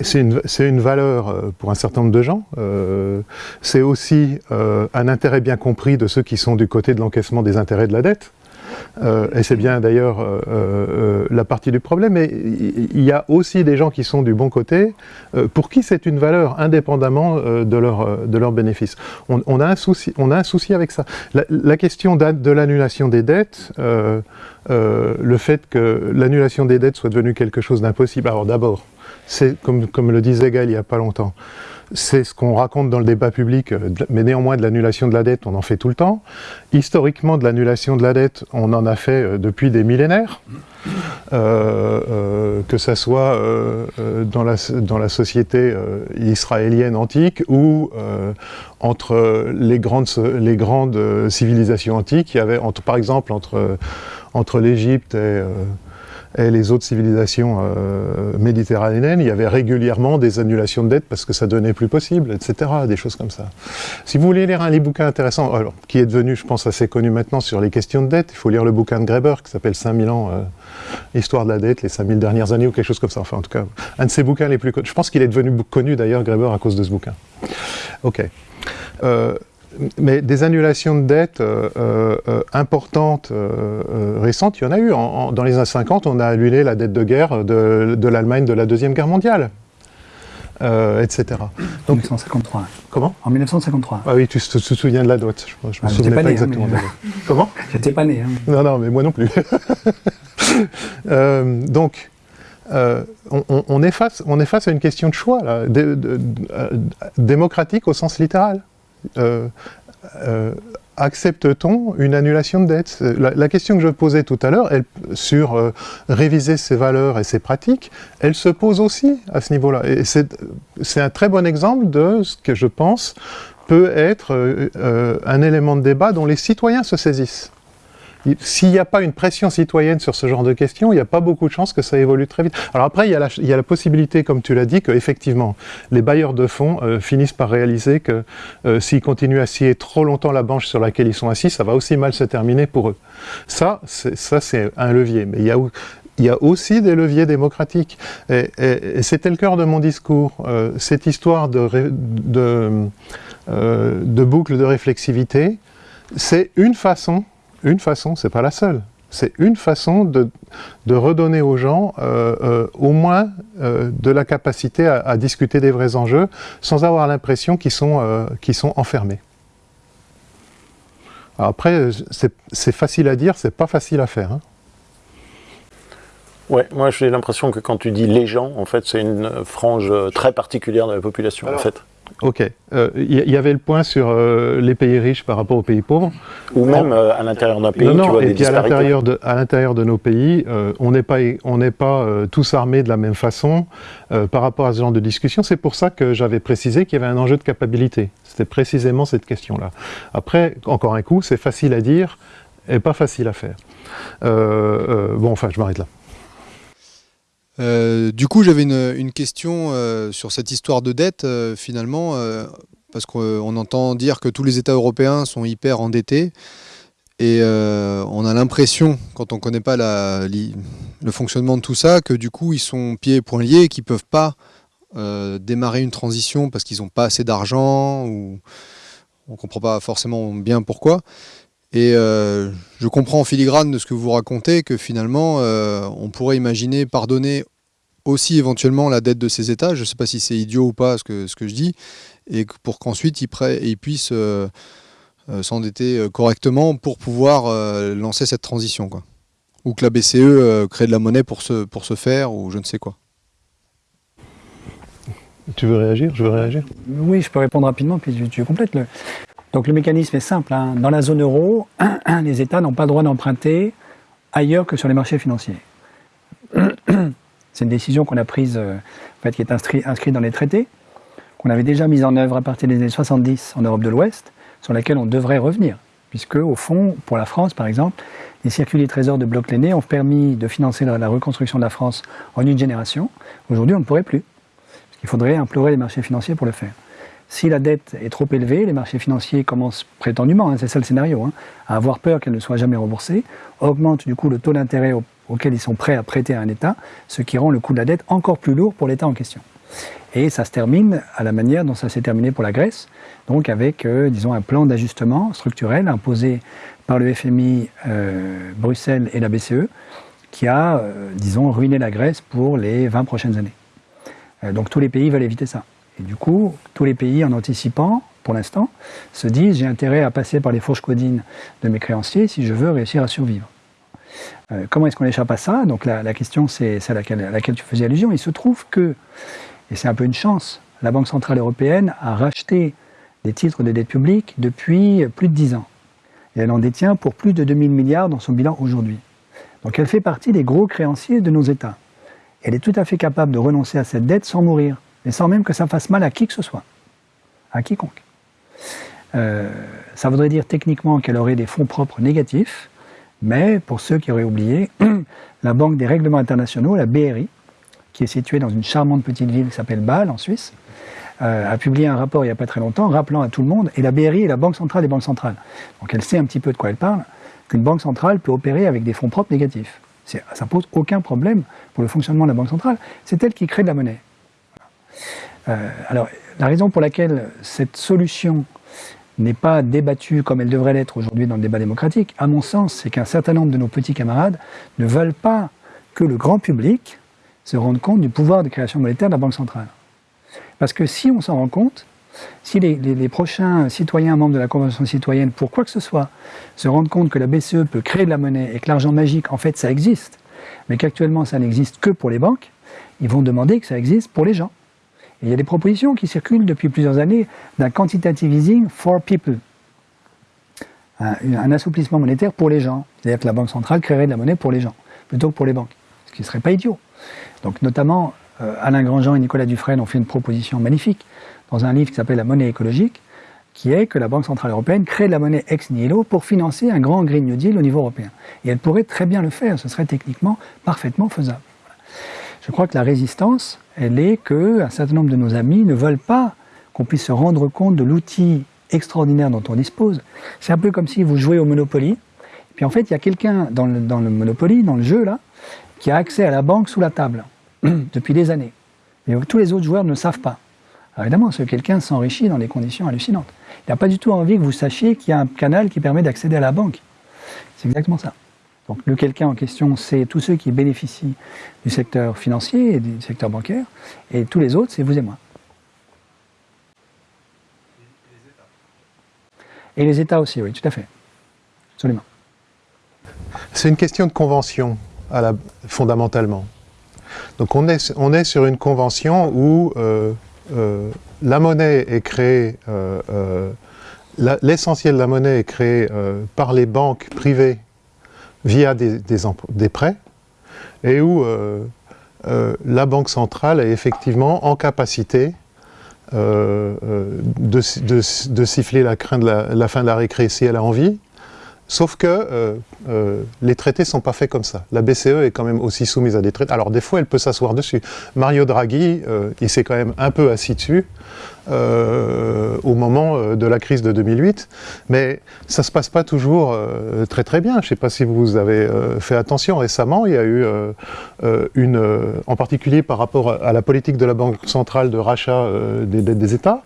c'est une, une, valeur euh, pour un certain nombre de gens. Euh, c'est aussi euh, un intérêt bien compris de ceux qui sont du côté de l'encaissement des intérêts de la dette. Euh, et c'est bien d'ailleurs euh, euh, la partie du problème, mais il y a aussi des gens qui sont du bon côté, pour qui c'est une valeur indépendamment de leur, de leur bénéfice. On, on, a un souci, on a un souci avec ça. La, la question de l'annulation des dettes, le fait que l'annulation des dettes soit devenue quelque chose d'impossible, alors d'abord, c'est comme, comme le disait Gaël il n'y a pas longtemps, c'est ce qu'on raconte dans le débat public, euh, mais néanmoins de l'annulation de la dette, on en fait tout le temps. Historiquement, de l'annulation de la dette, on en a fait euh, depuis des millénaires, euh, que ça soit dans, la, dans la société israélienne antique ou entre les grandes, les grandes civilisations antiques. Par exemple, entre, entre l'Égypte et et les autres civilisations euh, méditerranéennes, il y avait régulièrement des annulations de dettes parce que ça devenait plus possible, etc., des choses comme ça. Si vous voulez lire un bouquin intéressant, alors, qui est devenu, je pense, assez connu maintenant sur les questions de dette, il faut lire le bouquin de Greber qui s'appelle 5000 ans, euh, Histoire de la dette, les 5000 dernières années ou quelque chose comme ça, enfin en tout cas, un de ses bouquins les plus connus. Je pense qu'il est devenu connu d'ailleurs, Greber, à cause de ce bouquin. Ok. Euh, mais des annulations de dettes euh, euh, importantes euh, récentes, il y en a eu. dans les années 50, on a annulé la dette de guerre de, l'Allemagne de la Deuxième Guerre mondiale. etc. En 1953. Comment? En 1953. Ah oui, tu te, souviens de la dot. Je, je me ah, souviens pas, né, hein, exactement. Comment? J'étais pas né. Hein. Non, non, mais moi non plus. donc, on, est face, on est face à une question de choix, là, démocratique au sens littéral. Euh, euh, accepte-t-on une annulation de dette? La, question que je posais tout à l'heure, sur euh, réviser ses valeurs et ses pratiques, elle se pose aussi à ce niveau-là. C'est un très bon exemple de ce que je pense peut être un élément de débat dont les citoyens se saisissent. S'il n'y a pas une pression citoyenne sur ce genre de questions, il n'y a pas beaucoup de chances que ça évolue très vite. Alors après, il y a la, possibilité, comme tu l'as dit, que effectivement, les bailleurs de fonds euh, finissent par réaliser que euh, s'ils continuent à scier trop longtemps la banche sur laquelle ils sont assis, ça va aussi mal se terminer pour eux. Ça, c'est un levier. Mais il y a, aussi des leviers démocratiques. Et, c'était le cœur de mon discours. Euh, cette histoire de, euh, de boucle de réflexivité, c'est une façon une façon, c'est pas la seule. C'est une façon de, redonner aux gens euh, euh, au moins euh, de la capacité à, discuter des vrais enjeux sans avoir l'impression qu'ils sont, sont enfermés. après, c'est facile à dire, c'est pas facile à faire. Hein. Ouais, moi j'ai l'impression que quand tu dis les gens, en fait, c'est une frange très particulière de la population, en fait. Ok. Il euh, y, avait le point sur euh, les pays riches par rapport aux pays pauvres. Ou même euh, à l'intérieur d'un pays, non, non, tu vois et puis à l'intérieur de, à l'intérieur de nos pays, on n'est pas, on n'est pas tous armés de la même façon par rapport à ce genre de discussion. C'est pour ça que j'avais précisé qu'il y avait un enjeu de capacité. C'était précisément cette question-là. Après, encore un coup, c'est facile à dire et pas facile à faire. bon, enfin, je m'arrête là. Euh, du coup, j'avais une, question euh, sur cette histoire de dette, euh, finalement, parce qu'on entend dire que tous les États européens sont hyper endettés, et on a l'impression, quand on ne connaît pas le fonctionnement de tout ça, que du coup, ils sont pieds et poings liés et qu'ils ne peuvent pas démarrer une transition parce qu'ils n'ont pas assez d'argent, ou on ne comprend pas forcément bien pourquoi. Et euh, je comprends en filigrane de ce que vous racontez que finalement, euh, on pourrait imaginer pardonner aussi éventuellement la dette de ces États. Je ne sais pas si c'est idiot ou pas ce que, ce que je dis, et pour qu'ensuite ils, ils, puissent euh, s'endetter correctement pour pouvoir lancer cette transition. Quoi. Ou que la BCE crée de la monnaie pour se, pour se faire, ou je ne sais quoi. Tu veux réagir? Je veux réagir Oui, je peux répondre rapidement, puis tu, tu complètes. Le... Donc le mécanisme est simple. Hein. Dans la zone euro, les États n'ont pas le droit d'emprunter ailleurs que sur les marchés financiers. C'est une décision qu'on a prise, euh, en fait, qui est inscrite dans les traités, qu'on avait déjà mise en œuvre à partir des années 70 en Europe de l'Ouest, sur laquelle on devrait revenir. puisque au fond, pour la France par exemple, les circuits des trésors de bloc Lenné ont permis de financer la, reconstruction de la France en une génération. Aujourd'hui, on ne pourrait plus. Il faudrait implorer les marchés financiers pour le faire. Si la dette est trop élevée, les marchés financiers commencent prétendument, hein, c'est ça le scénario, hein, à avoir peur qu'elle ne soit jamais remboursée, augmentent du coup le taux d'intérêt auquel ils sont prêts à prêter à un État, ce qui rend le coût de la dette encore plus lourd pour l'État en question. Et ça se termine à la manière dont ça s'est terminé pour la Grèce, donc avec, euh, disons, un plan d'ajustement structurel imposé par le FMI, euh, Bruxelles et la BCE, qui a, euh, disons, ruiné la Grèce pour les 20 prochaines années. donc tous les pays veulent éviter ça. Et du coup, tous les pays, en anticipant, pour l'instant, se disent j'ai intérêt à passer par les fourches codines de mes créanciers si je veux réussir à survivre. comment est-ce qu'on échappe à ça? Donc la, question, c'est à laquelle tu faisais allusion. Il se trouve que et c'est un peu une chance. La Banque Centrale Européenne a racheté des titres de dette publique depuis plus de 10 ans. Et elle en détient pour plus de 2000 milliards dans son bilan aujourd'hui. Donc elle fait partie des gros créanciers de nos États. Elle est tout à fait capable de renoncer à cette dette sans mourir, et sans même que ça fasse mal à qui que ce soit, à quiconque. Euh, ça voudrait dire techniquement qu'elle aurait des fonds propres négatifs, mais pour ceux qui auraient oublié, la Banque des règlements internationaux, la BRI, qui est située dans une charmante petite ville qui s'appelle Bâle, en Suisse, euh, a publié un rapport il n'y a pas très longtemps rappelant à tout le monde, et la BRI est la Banque centrale des banques centrales. Donc elle sait un petit peu de quoi elle parle, qu'une banque centrale peut opérer avec des fonds propres négatifs. Ça pose aucun problème pour le fonctionnement de la Banque centrale. C'est elle qui crée de la monnaie. Euh, alors, la raison pour laquelle cette solution n'est pas débattue comme elle devrait l'être aujourd'hui dans le débat démocratique, à mon sens, c'est qu'un certain nombre de nos petits camarades ne veulent pas que le grand public se rendre compte du pouvoir de création monétaire de la Banque centrale. Parce que si on s'en rend compte, si les, prochains citoyens membres de la Convention citoyenne, pour quoi que ce soit, se rendent compte que la BCE peut créer de la monnaie et que l'argent magique, en fait, ça existe, mais qu'actuellement ça n'existe que pour les banques, ils vont demander que ça existe pour les gens. Il y a des propositions qui circulent depuis plusieurs années d'un quantitative easing for people, un, un assouplissement monétaire pour les gens. C'est-à-dire que la Banque centrale créerait de la monnaie pour les gens, plutôt que pour les banques, ce qui ne serait pas idiot. Donc notamment, euh, Alain Grandjean et Nicolas Dufresne ont fait une proposition magnifique dans un livre qui s'appelle La monnaie écologique, qui est que la Banque Centrale Européenne crée de la monnaie ex nihilo pour financer un grand Green New Deal au niveau européen. Et elle pourrait très bien le faire, ce serait techniquement parfaitement faisable. Je crois que la résistance, elle est qu'un certain nombre de nos amis ne veulent pas qu'on puisse se rendre compte de l'outil extraordinaire dont on dispose. C'est un peu comme si vous jouez au Monopoly, puis en fait il y a quelqu'un dans le, Monopoly, dans le jeu là, qui a accès à la banque sous la table depuis des années. Et tous les autres joueurs ne savent pas. Alors évidemment, ce quelqu'un s'enrichit dans des conditions hallucinantes. Il n'a pas du tout envie que vous sachiez qu'il y a un canal qui permet d'accéder à la banque. C'est exactement ça. Donc le quelqu'un en question, c'est tous ceux qui bénéficient du secteur financier et du secteur bancaire, et tous les autres, c'est vous et moi. Et les États aussi, oui, tout à fait. Absolument. C'est une question de convention fondamentalement. Donc on est, on est sur une convention où euh, euh, la monnaie est créée, euh, l'essentiel de la monnaie est créé par les banques privées via des, prêts, et où la Banque centrale est effectivement en capacité de, de, siffler la, crainte de la, la, fin de la récré si elle a envie, Sauf que euh, euh, les traités ne sont pas faits comme ça. La BCE est quand même aussi soumise à des traités. Alors des fois, elle peut s'asseoir dessus. Mario Draghi, euh, il s'est quand même un peu assis dessus au moment de la crise de 2008. Mais ça ne se passe pas toujours très très bien. Je ne sais pas si vous avez fait attention récemment. Il y a eu une, en particulier par rapport à la politique de la Banque centrale de rachat des dettes des États,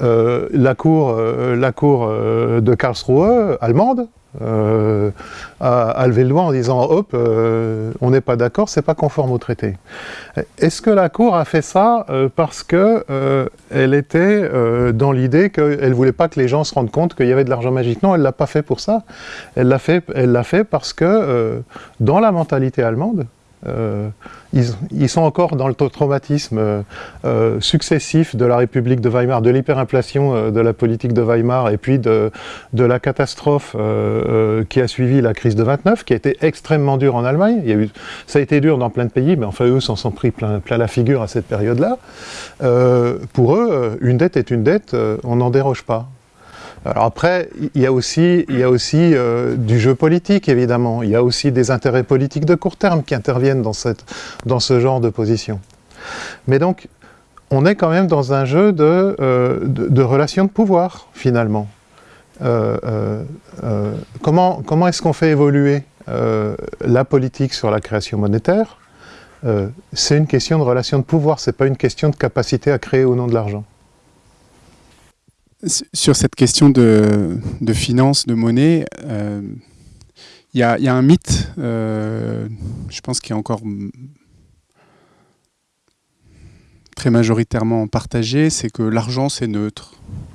la cour, la cour de Karlsruhe, allemande, euh, à, lever le doigt en disant hop, euh, on n'est pas d'accord, c'est pas conforme au traité. Est-ce que la Cour a fait ça euh, parce que elle était dans l'idée qu'elle voulait pas que les gens se rendent compte qu'il y avait de l'argent magique? Non, elle l'a pas fait pour ça. Elle l'a fait, fait parce que dans la mentalité allemande, euh, ils, sont encore dans le traumatisme euh, euh, successif de la République de Weimar, de l'hyperinflation de la politique de Weimar et puis de, la catastrophe qui a suivi la crise de 29, qui a été extrêmement dure en Allemagne. Ça a été dur dans plein de pays, mais enfin eux s'en sont pris plein, la figure à cette période-là. pour eux, une dette est une dette, on n'en déroge pas. Alors après, il y a aussi, il y a aussi euh, du jeu politique, évidemment. Il y a aussi des intérêts politiques de court terme qui interviennent dans, cette, dans ce genre de position. Mais donc, on est quand même dans un jeu de, euh, de, relations de pouvoir, finalement. Euh, comment comment est-ce qu'on fait évoluer la politique sur la création monétaire? C'est une question de relations de pouvoir, c'est pas une question de capacité à créer ou non de l'argent. Sur cette question de, de finance, de monnaie, euh, il y, a, un mythe, euh, je pense, qui est encore très majoritairement partagé, c'est que l'argent c'est neutre.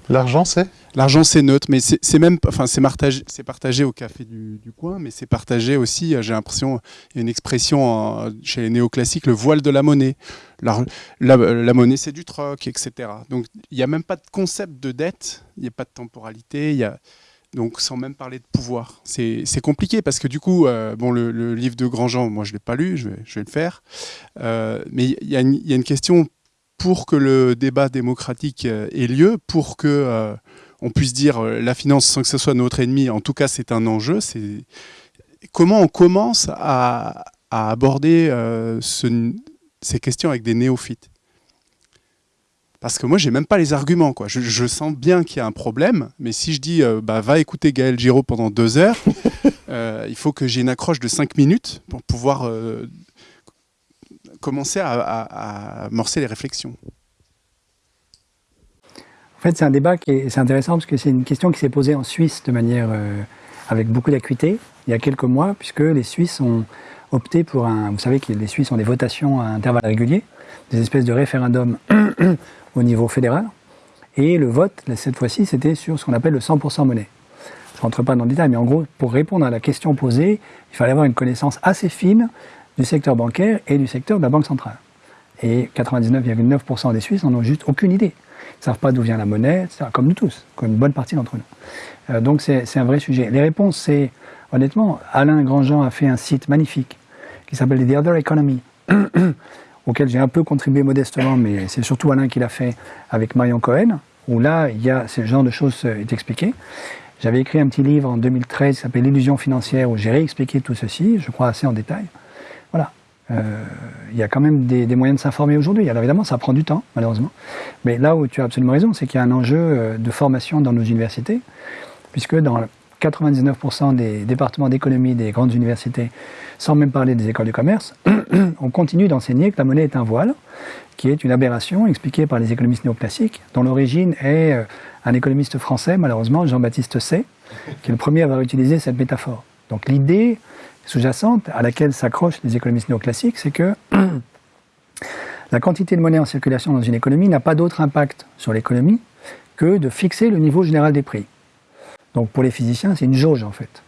L'argent c'est? L'argent c'est neutre, mais c'est même, enfin c'est partagé, partagé, au café du, coin, mais c'est partagé aussi. Euh, j'ai l'impression, il y a une expression chez les néoclassiques, le voile de la monnaie. La, la, monnaie c'est du troc, etc. Donc il n'y a même pas de concept de dette, il n'y a pas de temporalité, il y a donc sans même parler de pouvoir. C'est compliqué parce que du coup, euh, bon, le, livre de Grandjean, moi je ne l'ai pas lu, je vais, le faire. Euh, mais il y, a une question pour que le débat démocratique ait lieu, pour que on puisse dire euh, la finance sans que ce soit notre ennemi, en tout cas c'est un enjeu. C'est comment on commence à, aborder euh, ces questions avec des néophytes parce que moi, j'ai même pas les arguments. Je, sens bien qu'il y a un problème, mais si je dis euh, bah, va écouter Gaël Giraud pendant deux heures, il faut que j'ai une accroche de cinq minutes pour pouvoir commencer à, à, amorcer les réflexions. En fait, c'est un débat qui est, intéressant parce que c'est une question qui s'est posée en Suisse de manière euh, avec beaucoup d'acuité il y a quelques mois, puisque les Suisses ont opté pour un. Vous savez que les Suisses ont des votations à intervalles réguliers, des espèces de référendums au niveau fédéral. Et le vote, cette fois-ci, c'était sur ce qu'on appelle le 100% monnaie. Je ne rentre pas dans le détail, mais en gros, pour répondre à la question posée, il fallait avoir une connaissance assez fine du secteur bancaire et du secteur de la Banque centrale. Et 99,9% des Suisses n'en ont juste aucune idée ne savent pas d'où vient la monnaie, comme nous tous, comme une bonne partie d'entre nous. Euh, donc c'est un vrai sujet. Les réponses, c'est, honnêtement, Alain Grandjean a fait un site magnifique qui s'appelle The Other Economy, auquel j'ai un peu contribué modestement, mais c'est surtout Alain qui l'a fait avec Marion Cohen, où là, il y a ce genre de choses euh, est expliqué. J'avais écrit un petit livre en 2013 qui s'appelle L'illusion financière, où j'ai réexpliqué tout ceci, je crois assez en détail. Euh, il y a quand même des, moyens de s'informer aujourd'hui. Alors évidemment, ça prend du temps, malheureusement. Mais là où tu as absolument raison, c'est qu'il y a un enjeu euh, de formation dans nos universités, puisque dans 99% des départements d'économie des grandes universités, sans même parler des écoles de commerce, on continue d'enseigner que la monnaie est un voile, qui est une aberration expliquée par les économistes néoclassiques, dont l'origine est euh, un économiste français, malheureusement, Jean-Baptiste Say, qui est le premier à avoir utilisé cette métaphore. Donc l'idée sous-jacente à laquelle s'accrochent les économistes néoclassiques, c'est que la quantité de monnaie en circulation dans une économie n'a pas d'autre impact sur l'économie que de fixer le niveau général des prix. Donc pour les physiciens, c'est une jauge en fait.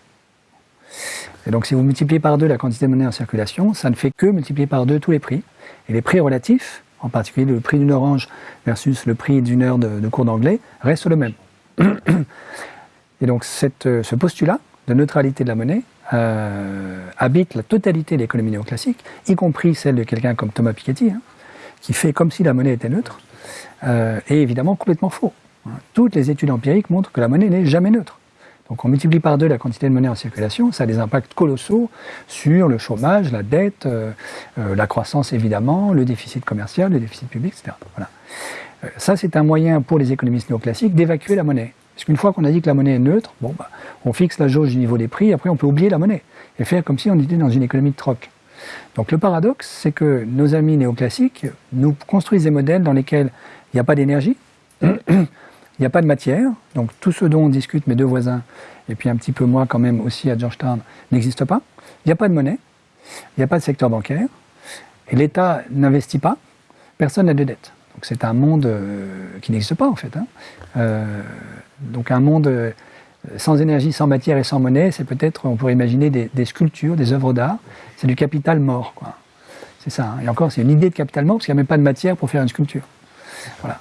Et donc si vous multipliez par deux la quantité de monnaie en circulation, ça ne fait que multiplier par deux tous les prix. Et les prix relatifs, en particulier le prix d'une orange versus le prix d'une heure de, cours d'anglais, restent le même. Et donc cette, ce postulat de neutralité de la monnaie euh, habite la totalité de l'économie néoclassique, y compris celle de quelqu'un comme Thomas Piketty, hein, qui fait comme si la monnaie était neutre, euh, est évidemment complètement faux. Toutes les études empiriques montrent que la monnaie n'est jamais neutre. Donc on multiplie par deux la quantité de monnaie en circulation, ça a des impacts colossaux sur le chômage, la dette, euh, la croissance évidemment, le déficit commercial, le déficit public, etc. Voilà. ça c'est un moyen pour les économistes néoclassiques d'évacuer la monnaie. Parce qu'une fois qu'on a dit que la monnaie est neutre, bon, bah, on fixe la jauge du niveau des prix, après on peut oublier la monnaie et faire comme si on était dans une économie de troc. Donc le paradoxe, c'est que nos amis néoclassiques nous construisent des modèles dans lesquels il n'y a pas d'énergie, il n'y a pas de matière, donc tout ce dont on discute mes deux voisins, et puis un petit peu moi quand même aussi à Georgetown, n'existe pas. Il n'y a pas de monnaie, il n'y a pas de secteur bancaire, et l'État n'investit pas, personne n'a de dette. Donc c'est un monde euh, qui n'existe pas en fait. Hein. Euh, donc un monde euh, sans énergie, sans matière et sans monnaie, c'est peut-être, on pourrait imaginer des, sculptures, des œuvres d'art. C'est du capital mort, quoi. C'est ça. Hein. Et encore, c'est une idée de capital mort parce qu'il n'y a même pas de matière pour faire une sculpture. Voilà.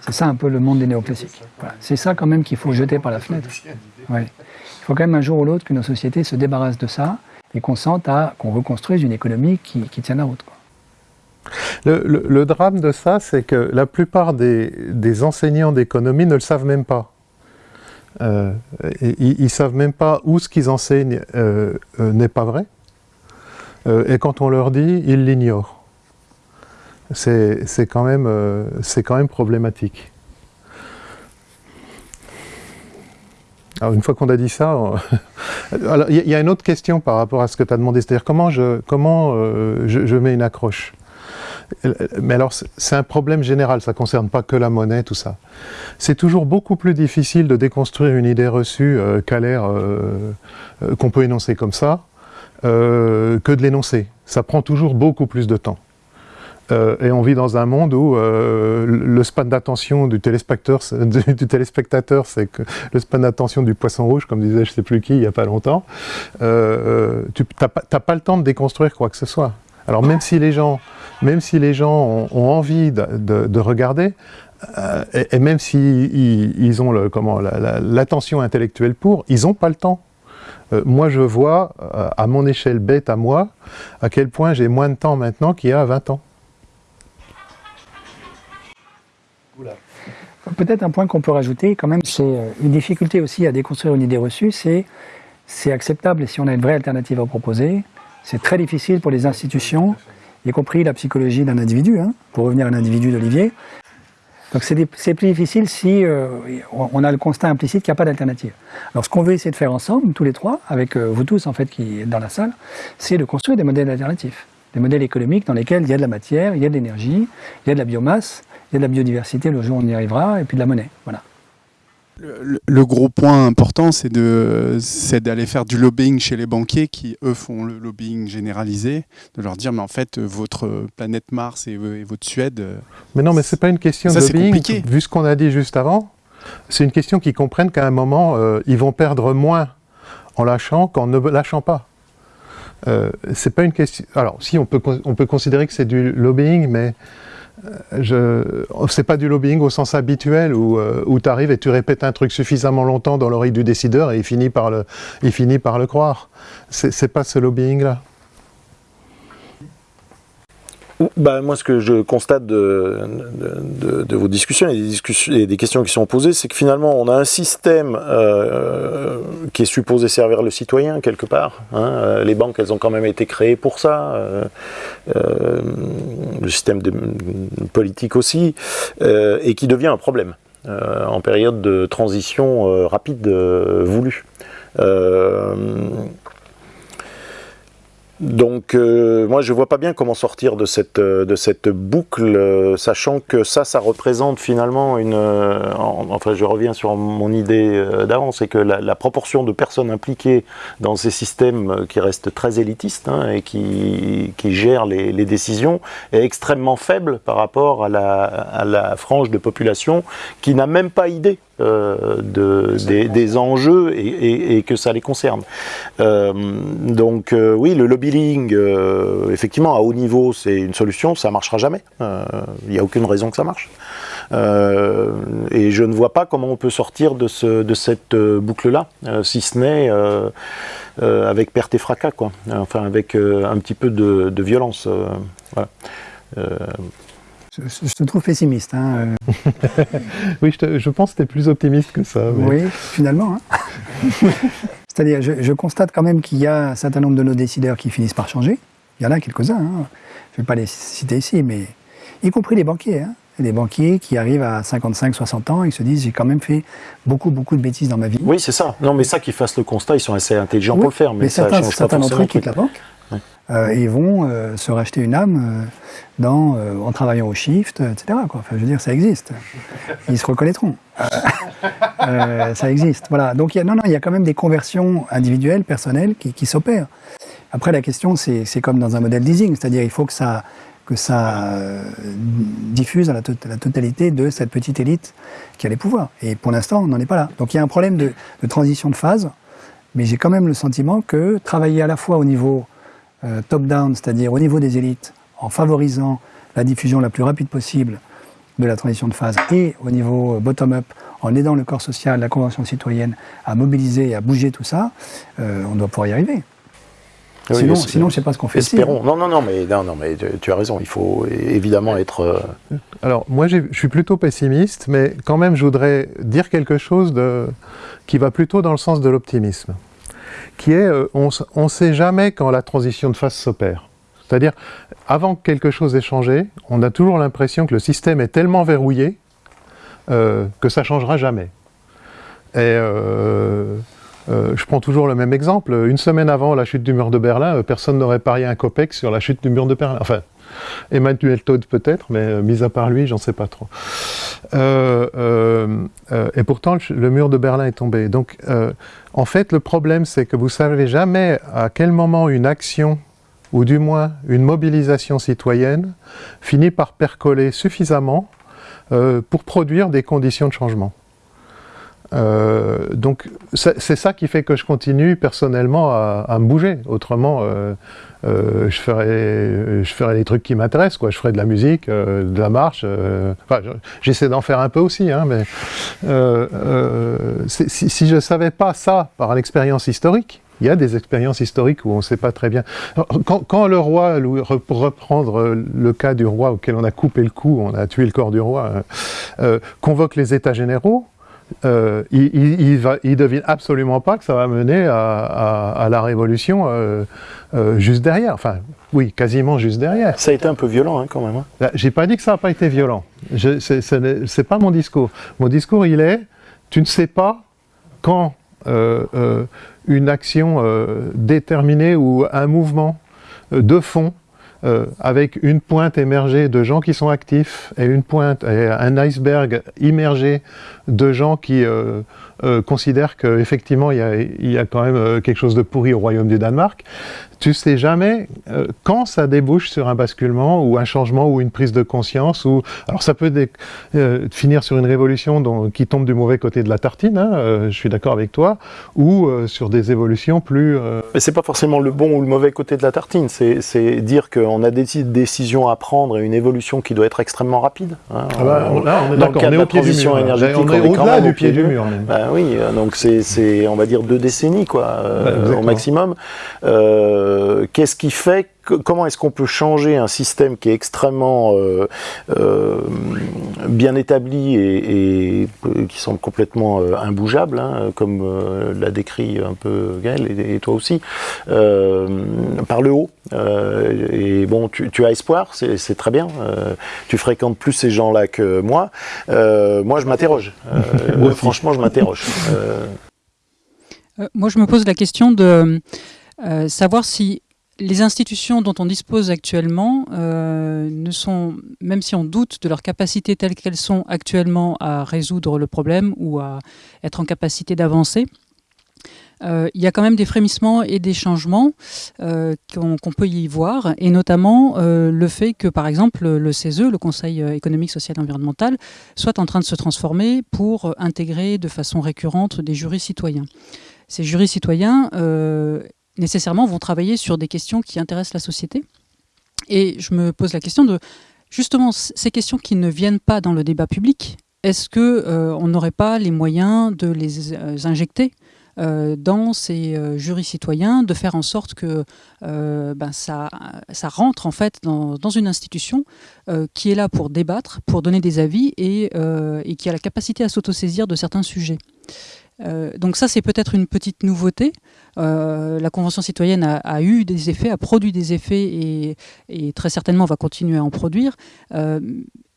C'est ça un peu le monde des néoclassiques. C'est ça quand même qu'il faut jeter par la fenêtre. Il faut quand même un jour ou l'autre que nos sociétés se débarrassent de ça et qu'on sente à qu'on reconstruise une économie qui, qui tienne la route. Le, drame de ça, c'est que la plupart des enseignants d'économie ne le savent même pas. Euh, ils ne savent même pas où ce qu'ils enseignent euh, euh, n'est pas vrai. et quand on leur dit, ils l'ignorent. C'est quand, même, quand même problématique. Alors une fois qu'on a dit ça, il y, a une autre question par rapport à ce que tu as demandé, c'est-à-dire comment, je, comment je mets une accroche? Mais alors, c'est un problème général, ça ne concerne pas que la monnaie, tout ça. C'est toujours beaucoup plus difficile de déconstruire une idée reçue euh, l'air euh, euh, qu'on peut énoncer comme ça, que de l'énoncer. Ça prend toujours beaucoup plus de temps. et on vit dans un monde où le span d'attention du téléspectateur, c'est que le span d'attention du poisson rouge, comme disait je ne sais plus qui il n'y a pas longtemps, tu n'as pas le temps de déconstruire quoi que ce soit. Alors même si les gens, même si les gens ont, envie de, regarder, euh, et, même s'ils ils ont l'attention intellectuelle pour, ils n'ont pas le temps. Euh, moi, je vois, euh, à mon échelle bête à moi, à quel point j'ai moins de temps maintenant qu'il y a 20 ans. Peut-être un point qu'on peut rajouter, quand même, c'est une difficulté aussi à déconstruire une idée reçue, c'est c'est acceptable si on a une vraie alternative à proposer, c'est très difficile pour les institutions, y compris la psychologie d'un individu, hein, pour revenir à l'individu d'Olivier. Donc c'est plus difficile si euh, on a le constat implicite qu'il n'y a pas d'alternative. Alors ce qu'on veut essayer de faire ensemble, tous les trois, avec euh, vous tous en fait qui êtes dans la salle, c'est de construire des modèles alternatifs. Des modèles économiques dans lesquels il y a de la matière, il y a de l'énergie, il y a de la biomasse, il y a de la biodiversité, le jour où on y arrivera, et puis de la monnaie. Voilà. Le, gros point important, c'est d'aller faire du lobbying chez les banquiers qui, eux, font le lobbying généralisé, de leur dire, mais en fait, votre planète Mars et, votre Suède... Mais non, mais c'est pas une question de lobbying, vu ce qu'on a dit juste avant, c'est une question qu'ils comprennent qu'à un moment, euh, ils vont perdre moins en lâchant qu'en ne lâchant pas. Euh, c'est pas une question... Alors, si, on peut, on peut considérer que c'est du lobbying, mais c'est pas du lobbying au sens habituel où, euh, tu arrives et tu répètes un truc suffisamment longtemps dans l'oreille du décideur et il finit par le, il finit par le croire. C'est pas ce lobbying-là. Bah, moi, ce que je constate de, de, vos discussions et des, discussions et des questions qui sont posées, c'est que finalement, on a un système euh, qui est supposé servir le citoyen quelque part. Hein. Euh, les banques, elles ont quand même été créées pour ça. Euh, euh le système politique aussi, euh, et qui devient un problème en période de transition rapide voulue. Donc euh, moi je vois pas bien comment sortir de cette, euh, boucle, euh, sachant que ça, ça représente finalement une... enfin je reviens sur mon idée d'avant, c'est que la, proportion de personnes impliquées dans ces systèmes qui restent très élitistes hein, et qui, qui gèrent les, les, décisions est extrêmement faible par rapport à la, à la frange de population qui n'a même pas idée euh, de, des, enjeux et, que ça les concerne. Euh, donc euh, oui, le lobbying, effectivement, à haut niveau, c'est une solution, ça marchera jamais. Il n'y a aucune raison que ça marche. et je ne vois pas comment on peut sortir de, ce, de cette boucle-là, si ce n'est avec perte et fracas, quoi. Enfin, avec un petit peu de, de violence. voilà je, te trouve pessimiste. Hein, euh. oui, je, pense que tu es plus optimiste que ça. Oui, finalement. Hein. C'est-à-dire, je, constate quand même qu'il y a un certain nombre de nos décideurs qui finissent par changer. Il y en a quelques-uns. Hein. Je ne vais pas les citer ici, mais y compris les banquiers. Les banquiers qui arrivent à 55, 60 ans et se disent j'ai quand même fait beaucoup, beaucoup de bêtises dans ma vie. Oui, c'est ça. Non, mais ça, qu'ils fassent le constat, ils sont assez intelligents pour le faire. Mais, certains, certains d'entre eux quittent la banque euh, et vont euh, se racheter une âme euh, dans, en travaillant au shift, etc. Quoi. Enfin, je veux dire, ça existe. Ils se reconnaîtront. ça existe. Voilà. Donc, y a, non, non, il y a quand même des conversions individuelles, personnelles, qui, qui s'opèrent. Après, la question, c'est comme dans un modèle leasing, c'est-à-dire il faut que ça, que ça diffuse à la, la, totalité de cette petite élite qui a les pouvoirs. Et pour l'instant, on n'en est pas là. Donc il y a un problème de, de transition de phase, mais j'ai quand même le sentiment que travailler à la fois au niveau euh, top-down, c'est-à-dire au niveau des élites, en favorisant la diffusion la plus rapide possible de la transition de phase, et au niveau euh, bottom-up, en aidant le corps social, la convention citoyenne à mobiliser et à bouger tout ça, euh, on doit pouvoir y arriver. sinon, sinon, je ne sais pas ce qu'on fait. Espérons. Non, non, non, mais, non, non, mais tu as raison. Il faut évidemment être. Euh, Alors, moi, je suis plutôt pessimiste, mais quand même, je voudrais dire quelque chose de, qui va plutôt dans le sens de l'optimisme. Qui est, euh, on ne sait jamais quand la transition de phase s'opère. C'est-à-dire, avant que quelque chose ait changé, on a toujours l'impression que le système est tellement verrouillé euh, que ça ne changera jamais. Et euh, je prends toujours le même exemple. Une semaine avant la chute du mur de Berlin, personne n'aurait parié un COPEX sur la chute du mur de Berlin. Enfin, Emmanuel Todd peut-être, mais mis à part lui, j'en sais pas trop. et pourtant, le mur de Berlin est tombé. Donc, en fait, le problème, c'est que vous savez jamais à quel moment une action ou du moins une mobilisation citoyenne, finit par percoler suffisamment euh, pour produire des conditions de changement. Euh, donc c'est ça qui fait que je continue personnellement à, me bouger. Autrement, euh, je ferais je des trucs qui m'intéressent, quoi. Je ferais de la musique, de la marche. Enfin, j'essaie d'en faire un peu aussi, hein, mais si, si je savais pas ça par l'expérience historique, il y a des expériences historiques où on ne sait pas très bien. Quand, le roi, pour reprendre le cas du roi auquel on a coupé le cou, on a tué le corps du roi, euh, euh, convoque les États généraux, euh, il, il, devine absolument pas que ça va mener à, la révolution juste derrière. Enfin, oui, quasiment juste derrière. Ça a été un peu violent hein, quand même. Hein. J'ai pas dit que ça n'a pas été violent. Ce n'est pas mon discours. Mon discours, il est, tu ne sais pas quand une action euh, déterminée ou un mouvement euh, de fond euh, avec une pointe émergée de gens qui sont actifs et une pointe, un iceberg immergé de gens qui considèrent qu'effectivement il, y a quand même quelque chose de pourri au royaume du Danemark, tu sais jamais euh, quand ça débouche sur un basculement ou un changement ou une prise de conscience. Ou alors ça peut euh, finir sur une révolution qui tombe du mauvais côté de la tartine. Hein, euh, je suis d'accord avec toi, ou sur des évolutions plus. Mais c'est pas forcément le bon ou le mauvais côté de la tartine. C'est dire qu'on a des décisions à prendre et une évolution qui doit être extrêmement rapide. Hein. Ah bah, là, on est d'accord. On est au pied du mur. On est, au-delà du pied du mur. Bah oui, donc c'est on va dire deux décennies quoi, au maximum. Euh, qu'est-ce qui fait comment est-ce qu'on peut changer un système qui est extrêmement euh, euh, bien établi et, qui semble complètement imbougeable, hein, comme l'a décrit un peu Gaël et, toi aussi, par le haut. et bon, tu, as espoir, c'est très bien. tu fréquentes plus ces gens-là que moi. moi, je m'interroge. franchement, je m'interroge. moi, je me pose la question de euh, savoir si les institutions dont on dispose actuellement euh, ne sont, même si on doute de leur capacité telles qu'elles sont actuellement à résoudre le problème ou à être en capacité d'avancer, euh, il y a quand même des frémissements et des changements qu'on peut y voir, et notamment le fait que, par exemple, le CESE, le Conseil économique, social et environnemental, soit en train de se transformer pour intégrer de façon récurrente des jurys citoyens. Ces jurys citoyens nécessairement vont travailler sur des questions qui intéressent la société. Et je me pose la question de justement ces questions qui ne viennent pas dans le débat public. Est-ce que euh, n'aurait pas les moyens de les euh, injecter euh, dans ces jurys citoyens, de faire en sorte que ben, ça, ça rentre en fait dans, dans une institution qui est là pour débattre, pour donner des avis et, et qui a la capacité à s'autosaisir de certains sujets? Euh, donc ça, c'est peut-être une petite nouveauté. Euh, la Convention citoyenne a, eu des effets, a produit des effets et, très certainement va continuer à en produire. Euh,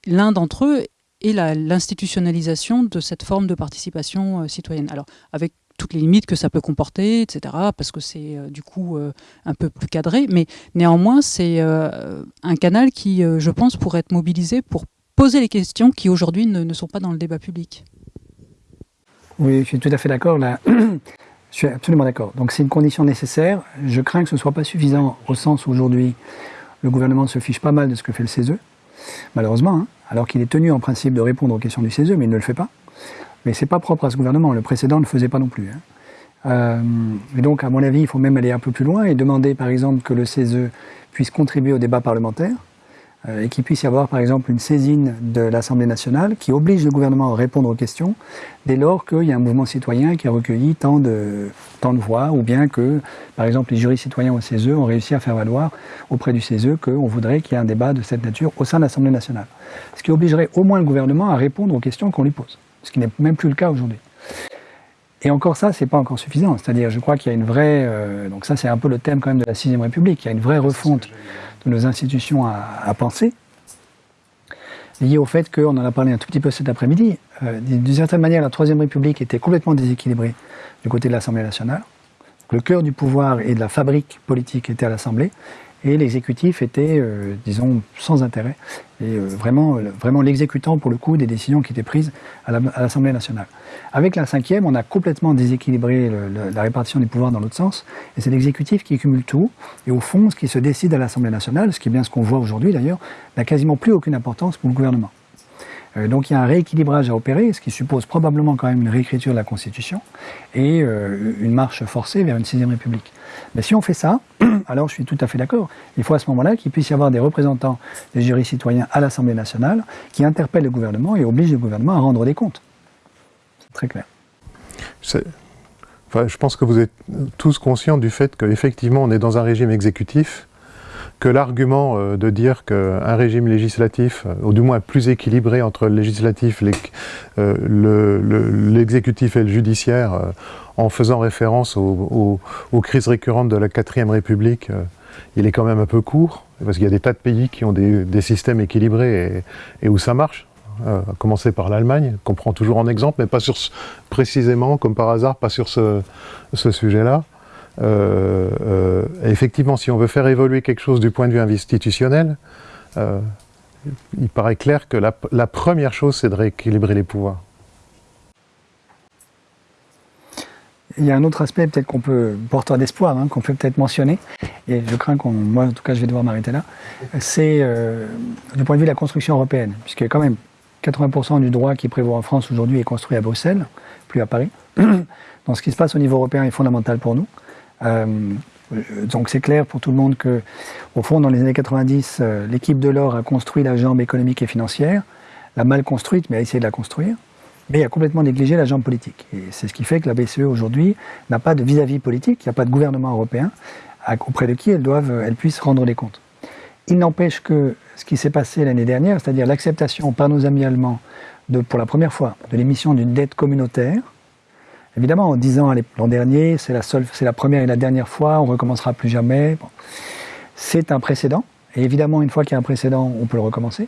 l'un d'entre eux est l'institutionnalisation de cette forme de participation citoyenne. Alors, avec toutes les limites que ça peut comporter, etc., parce que c'est du coup un peu plus cadré, mais néanmoins, c'est un canal qui, je pense, pourrait être mobilisé pour poser les questions qui aujourd'hui ne sont pas dans le débat public. Oui, je suis tout à fait d'accord. Là, je suis absolument d'accord. Donc c'est une condition nécessaire. Je crains que ce ne soit pas suffisant au sens où aujourd'hui le gouvernement se fiche pas mal de ce que fait le CESE, malheureusement, hein, alors qu'il est tenu en principe de répondre aux questions du CESE, mais il ne le fait pas. Mais c'est pas propre à ce gouvernement. Le précédent ne le faisait pas non plus. Hein. Euh, et donc, à mon avis, il faut même aller un peu plus loin et demander, par exemple, que le CESE puisse contribuer au débat parlementaire et qu'il puisse y avoir par exemple une saisine de l'Assemblée nationale qui oblige le gouvernement à répondre aux questions dès lors qu'il y a un mouvement citoyen qui a recueilli tant de, tant de voix, ou bien que, par exemple, les jurys citoyens au CESE ont réussi à faire valoir auprès du CESE qu'on voudrait qu'il y ait un débat de cette nature au sein de l'Assemblée nationale. Ce qui obligerait au moins le gouvernement à répondre aux questions qu'on lui pose, ce qui n'est même plus le cas aujourd'hui. Et encore ça, c'est pas encore suffisant. C'est-à-dire, je crois qu'il y a une vraie, euh, donc ça c'est un peu le thème quand même de la sixième République, il y a une vraie refonte de nos institutions à, penser, lié au fait qu'on en a parlé un tout petit peu cet après-midi. Euh, D'une certaine manière, la Troisième République était complètement déséquilibrée du côté de l'Assemblée nationale. Le cœur du pouvoir et de la fabrique politique était à l'Assemblée, et l'exécutif était, euh, disons, sans intérêt, et euh, vraiment, vraiment l'exécutant pour le coup des décisions qui étaient prises à l'Assemblée nationale. Avec la cinquième, on a complètement déséquilibré la répartition des pouvoirs dans l'autre sens, et c'est l'exécutif qui cumule tout, et au fond, ce qui se décide à l'Assemblée nationale, ce qui est bien ce qu'on voit aujourd'hui d'ailleurs, n'a quasiment plus aucune importance pour le gouvernement. Euh, donc il y a un rééquilibrage à opérer, ce qui suppose probablement quand même une réécriture de la Constitution et une marche forcée vers une sixième République. Mais si on fait ça, alors je suis tout à fait d'accord. Il faut à ce moment-là qu'il puisse y avoir des représentants des jurys citoyens à l'Assemblée nationale qui interpellent le gouvernement et obligent le gouvernement à rendre des comptes. C'est très clair. je pense que vous êtes tous conscients du fait qu'effectivement on est dans un régime exécutif, que l'argument euh, de dire qu'un régime législatif, euh, ou du moins plus équilibré entre le législatif, euh, l'exécutif et le judiciaire, en faisant référence aux, crises récurrentes de la 4ème République, il est quand même un peu court, parce qu'il y a des tas de pays qui ont des, systèmes équilibrés et, où ça marche. Euh, à commencer par l'Allemagne, qu'on prend toujours en exemple, mais pas sur précisément, comme par hasard, pas sur ce, sujet-là. Euh, effectivement, si on veut faire évoluer quelque chose du point de vue institutionnel, il paraît clair que la première chose, c'est de rééquilibrer les pouvoirs. Il y a un autre aspect peut-être qu'on peut, porteur d'espoir, hein, qu'on peut peut-être mentionner, et je crains qu'on, moi en tout cas je vais devoir m'arrêter là, c'est euh, du point de vue de la construction européenne, puisque quand même 80% du droit qui prévaut en France aujourd'hui est construit à Bruxelles, plus à Paris. Donc ce qui se passe au niveau européen est fondamental pour nous. Euh, donc c'est clair pour tout le monde que, au fond, dans les années 90, euh, l'équipe de l'or a construit la jambe économique et financière, l'a mal construite, mais a essayé de la construire mais a complètement négligé la jambe politique. Et c'est ce qui fait que la BCE aujourd'hui n'a pas de vis-à-vis politique, il n'y a pas de gouvernement européen auprès de qui elle, puisse rendre des comptes. Il n'empêche que ce qui s'est passé l'année dernière, c'est-à-dire l'acceptation par nos amis allemands de, pour la première fois de l'émission d'une dette communautaire, évidemment en disant l'an dernier, c'est la, seule, c'est la première et la dernière fois, on recommencera plus jamais, c'est un précédent. Et évidemment, une fois qu'il y a un précédent, on peut le recommencer.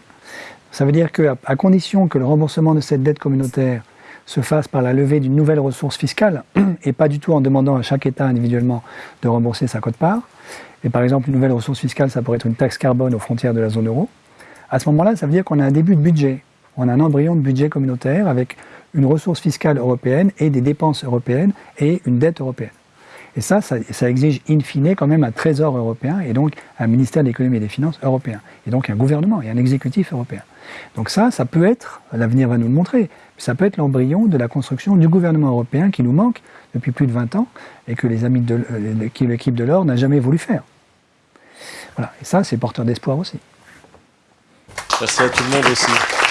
Ça veut dire qu'à à condition que le remboursement de cette dette communautaire se fasse par la levée d'une nouvelle ressource fiscale et pas du tout en demandant à chaque État individuellement de rembourser sa cote-part. Et par exemple, une nouvelle ressource fiscale, ça pourrait être une taxe carbone aux frontières de la zone euro. À ce moment-là, ça veut dire qu'on a un début de budget. On a un embryon de budget communautaire avec une ressource fiscale européenne et des dépenses européennes et une dette européenne. Et ça, ça, exige in fine quand même un trésor européen et donc un ministère de l'économie et des finances européen. Et donc un gouvernement et un exécutif européen. Donc ça, ça peut être, l'avenir va nous le montrer, ça peut être l'embryon de la construction du gouvernement européen qui nous manque depuis plus de 20 ans et que les amis de, euh, l'équipe de l'or n'a jamais voulu faire. Voilà. Et ça, c'est porteur d'espoir aussi. Merci à tout le monde aussi.